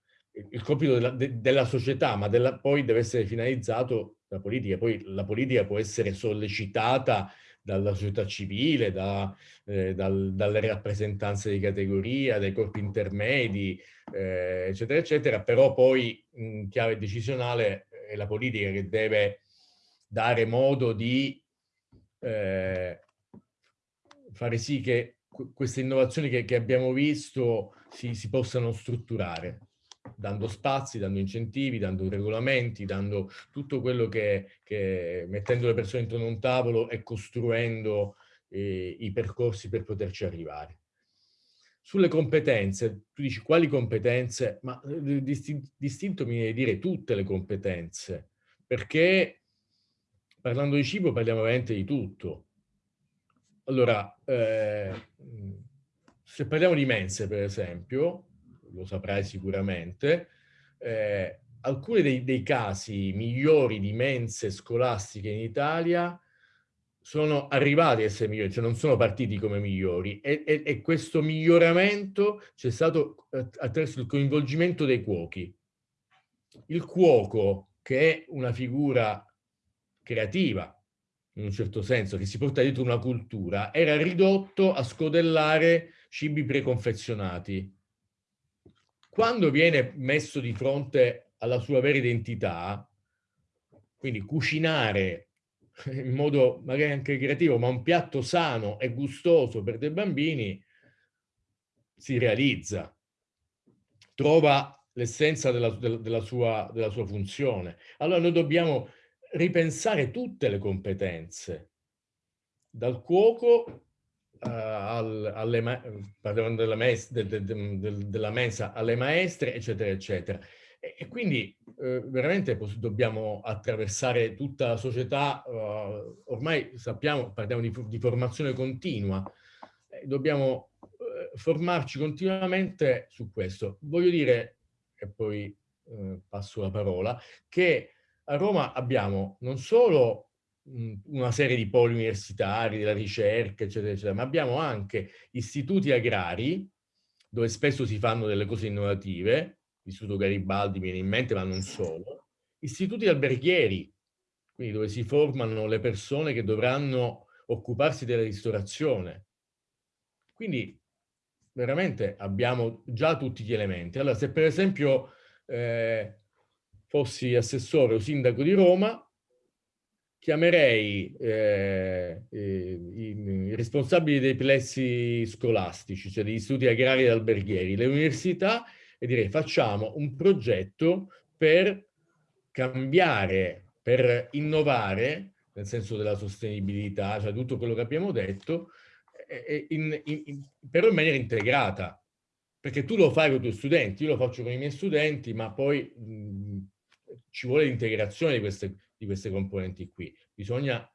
il compito della, de, della società, ma della, poi deve essere finalizzato la politica. Poi la politica può essere sollecitata dalla società civile, da, eh, dal, dalle rappresentanze di categoria, dai corpi intermedi, eh, eccetera, eccetera, però poi in chiave decisionale è la politica che deve dare modo di eh, fare sì che queste innovazioni che, che abbiamo visto si, si, possano strutturare, dando spazi, dando incentivi, dando regolamenti, dando tutto quello che, che mettendo le persone intorno a un tavolo e costruendo eh, i percorsi per poterci arrivare. Sulle competenze, tu dici quali competenze? Ma eh, distinto, mi viene dire tutte le competenze, perché parlando di cibo parliamo veramente di tutto. Allora, eh, se parliamo di mense, per esempio, lo saprai sicuramente, eh, alcuni dei, dei, casi migliori di mense scolastiche in Italia sono arrivati a essere migliori, cioè non sono partiti come migliori e, e, e questo miglioramento c'è stato attraverso il coinvolgimento dei cuochi. Il cuoco, che è una figura creativa, in un certo senso, che si porta dietro una cultura, era ridotto a scodellare cibi preconfezionati. Quando viene messo di fronte alla sua vera identità, quindi cucinare in modo magari anche creativo, ma un piatto sano e gustoso per dei bambini, si realizza, trova l'essenza della, della, sua, della sua funzione. Allora noi dobbiamo ripensare tutte le competenze, dal cuoco uh, al, alle, della, mes, de, de, de, della mesa alle maestre, eccetera, eccetera. E, e quindi eh, veramente dobbiamo attraversare tutta la società, uh, ormai sappiamo, parliamo di, di formazione continua, eh, dobbiamo eh, formarci continuamente su questo. Voglio dire, e poi eh, passo la parola, che a Roma abbiamo non solo una serie di poli universitari, della ricerca, eccetera, eccetera, ma abbiamo anche istituti agrari, dove spesso si fanno delle cose innovative, l'Istituto Garibaldi viene in mente, ma non solo, istituti alberghieri, quindi dove si formano le persone che dovranno occuparsi della ristorazione. Quindi veramente abbiamo già tutti gli elementi. Allora, se per esempio eh, fossi assessore o sindaco di Roma, chiamerei eh, eh, i, i, responsabili dei plessi scolastici, cioè degli istituti agrari ed alberghieri, le università e direi facciamo un progetto per cambiare, per innovare, nel senso della sostenibilità, cioè tutto quello che abbiamo detto, in, in, in, però in maniera integrata. Perché tu lo fai con i tuoi studenti, io lo faccio con i miei studenti, ma poi mh, ci vuole l'integrazione di queste, di queste componenti qui. Bisogna,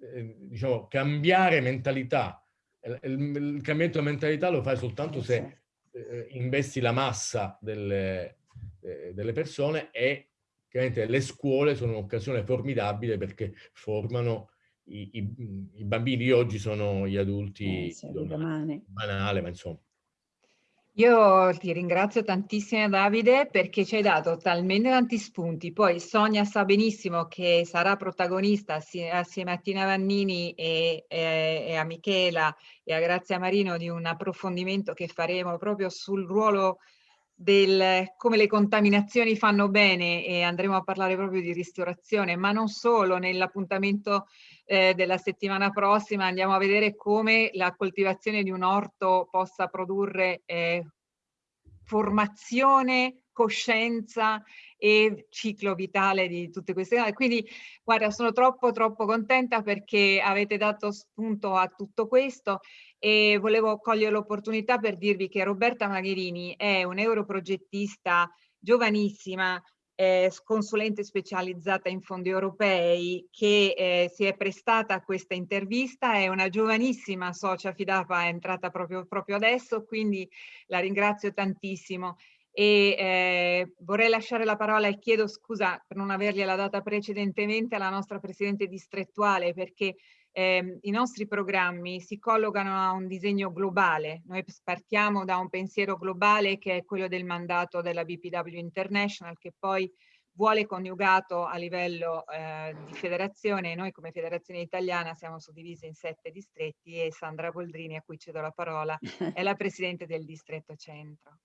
eh, diciamo, cambiare mentalità. Il, il, il cambiamento di mentalità lo fai soltanto se eh, investi la massa delle, eh, delle persone e chiaramente le scuole sono un'occasione formidabile perché formano i, i, i, bambini oggi sono gli adulti eh, domani. banale, ma insomma. Io ti ringrazio tantissimo Davide perché ci hai dato talmente tanti spunti, poi Sonia sa benissimo che sarà protagonista assieme a Tina Vannini e, e, e a Michela e a Grazia Marino di un approfondimento che faremo proprio sul ruolo del come le contaminazioni fanno bene e andremo a parlare proprio di ristorazione, ma non solo, nell'appuntamento eh, della settimana prossima andiamo a vedere come la coltivazione di un orto possa produrre eh, formazione, coscienza e ciclo vitale di tutte queste cose. Quindi guarda, sono troppo troppo contenta perché avete dato spunto a tutto questo e volevo cogliere l'opportunità per dirvi che Roberta Magherini è un europrogettista giovanissima, eh, consulente specializzata in fondi europei che eh, si è prestata a questa intervista, è una giovanissima socia Fidapa, è entrata proprio, proprio adesso, quindi la ringrazio tantissimo e eh, vorrei lasciare la parola e chiedo scusa per non avergliela data precedentemente alla nostra Presidente distrettuale perché eh, i nostri programmi si collocano a un disegno globale. Noi partiamo da un pensiero globale che è quello del mandato della BPW International che poi vuole coniugato a livello eh, di federazione. Noi come federazione italiana siamo suddivisi in sette distretti e Sandra Boldrini, a cui cedo la parola, è la Presidente del Distretto Centro.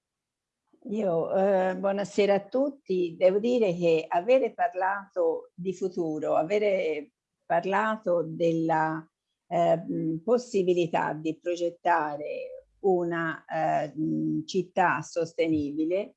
Io, eh, buonasera a tutti. Devo dire che avere parlato di futuro, avere parlato della eh, possibilità di progettare una eh, città sostenibile,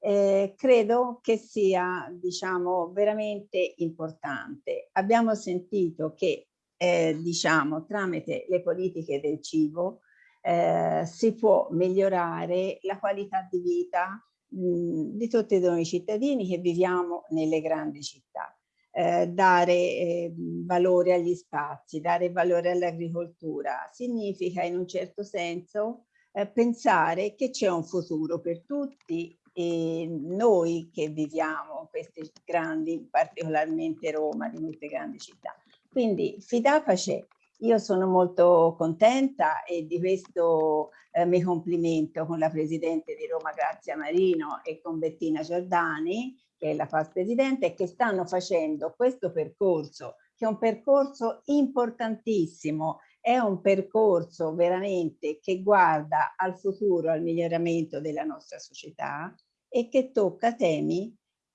eh, credo che sia, diciamo, veramente importante. Abbiamo sentito che, eh, diciamo, tramite le politiche del cibo eh, si può migliorare la qualità di vita mh, di tutti noi cittadini che viviamo nelle grandi città. Eh, dare eh, valore agli spazi, dare valore all'agricoltura, significa in un certo senso eh, pensare che c'è un futuro per tutti e noi che viviamo queste grandi, particolarmente Roma, di queste grandi città. Quindi Fidapace io sono molto contenta e di questo eh, mi complimento con la Presidente di Roma Grazia Marino e con Bettina Giordani, che è la FAS Presidente, che stanno facendo questo percorso, che è un percorso importantissimo, è un percorso veramente che guarda al futuro, al miglioramento della nostra società e che tocca temi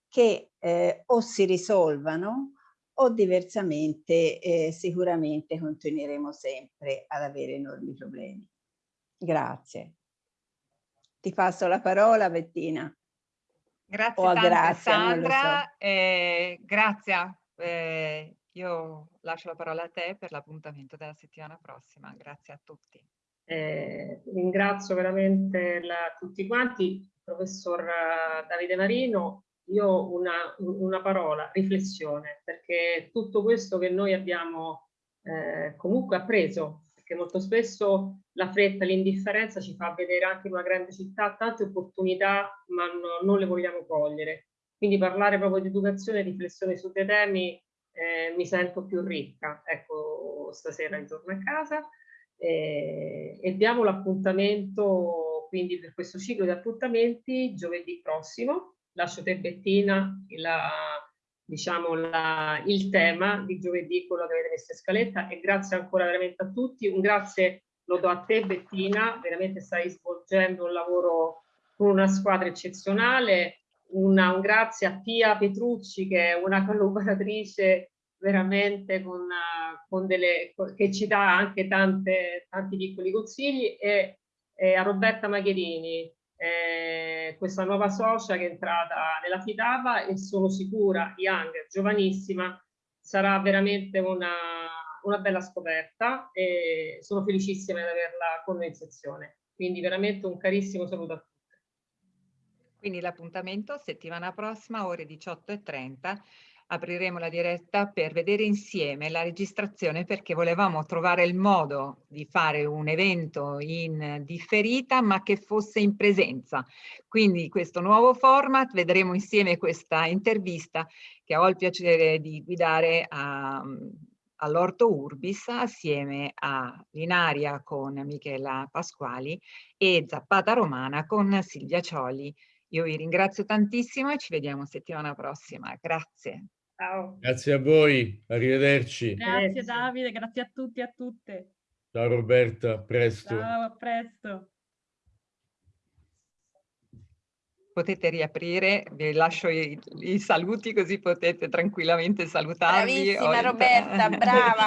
che eh, o si risolvano o diversamente eh, sicuramente continueremo sempre ad avere enormi problemi. Grazie. Ti passo la parola Bettina. Grazie tante, Grazia, Sandra. So. Eh, grazie. Eh, io lascio la parola a te per l'appuntamento della settimana prossima. Grazie a tutti. Eh, ringrazio veramente la, tutti quanti, professor eh, Davide Marino, io una, una parola, riflessione, perché tutto questo che noi abbiamo eh, comunque appreso, perché molto spesso la fretta, l'indifferenza ci fa vedere anche in una grande città tante opportunità, ma no, non le vogliamo cogliere. Quindi parlare proprio di educazione e riflessione su dei temi eh, mi sento più ricca. Ecco, stasera intorno a casa eh, e diamo l'appuntamento quindi per questo ciclo di appuntamenti giovedì prossimo lascio te Bettina la, diciamo, la, il tema di giovedì, quello che avete messo in scaletta. E grazie ancora veramente a tutti, un grazie lo do a te Bettina, veramente stai svolgendo un lavoro con una squadra eccezionale, una, un grazie a Pia Petrucci che è una collaboratrice veramente con, con delle, che ci dà anche tante, tanti piccoli consigli. E, e a Roberta Magherini eh, questa nuova socia che è entrata nella Fidava e sono sicura, Young, giovanissima, sarà veramente una, una bella scoperta e sono felicissima di averla con noi in sezione. Quindi veramente un carissimo saluto a tutti. Quindi l'appuntamento settimana prossima ore 18.30 apriremo la diretta per vedere insieme la registrazione perché volevamo trovare il modo di fare un evento in differita ma che fosse in presenza. Quindi questo nuovo format, vedremo insieme questa intervista che ho il piacere di guidare all'Orto Urbis assieme a Linaria con Michela Pasquali e Zappata Romana con Silvia Cioli. Io vi ringrazio tantissimo e ci vediamo settimana prossima. Grazie. Ciao. Grazie a voi, arrivederci. Grazie Davide, grazie a tutti e a tutte. Ciao Roberta, a presto. Ciao, a presto. Potete riaprire, vi lascio i, i saluti così potete tranquillamente salutarvi. Bravissima Roberta, brava.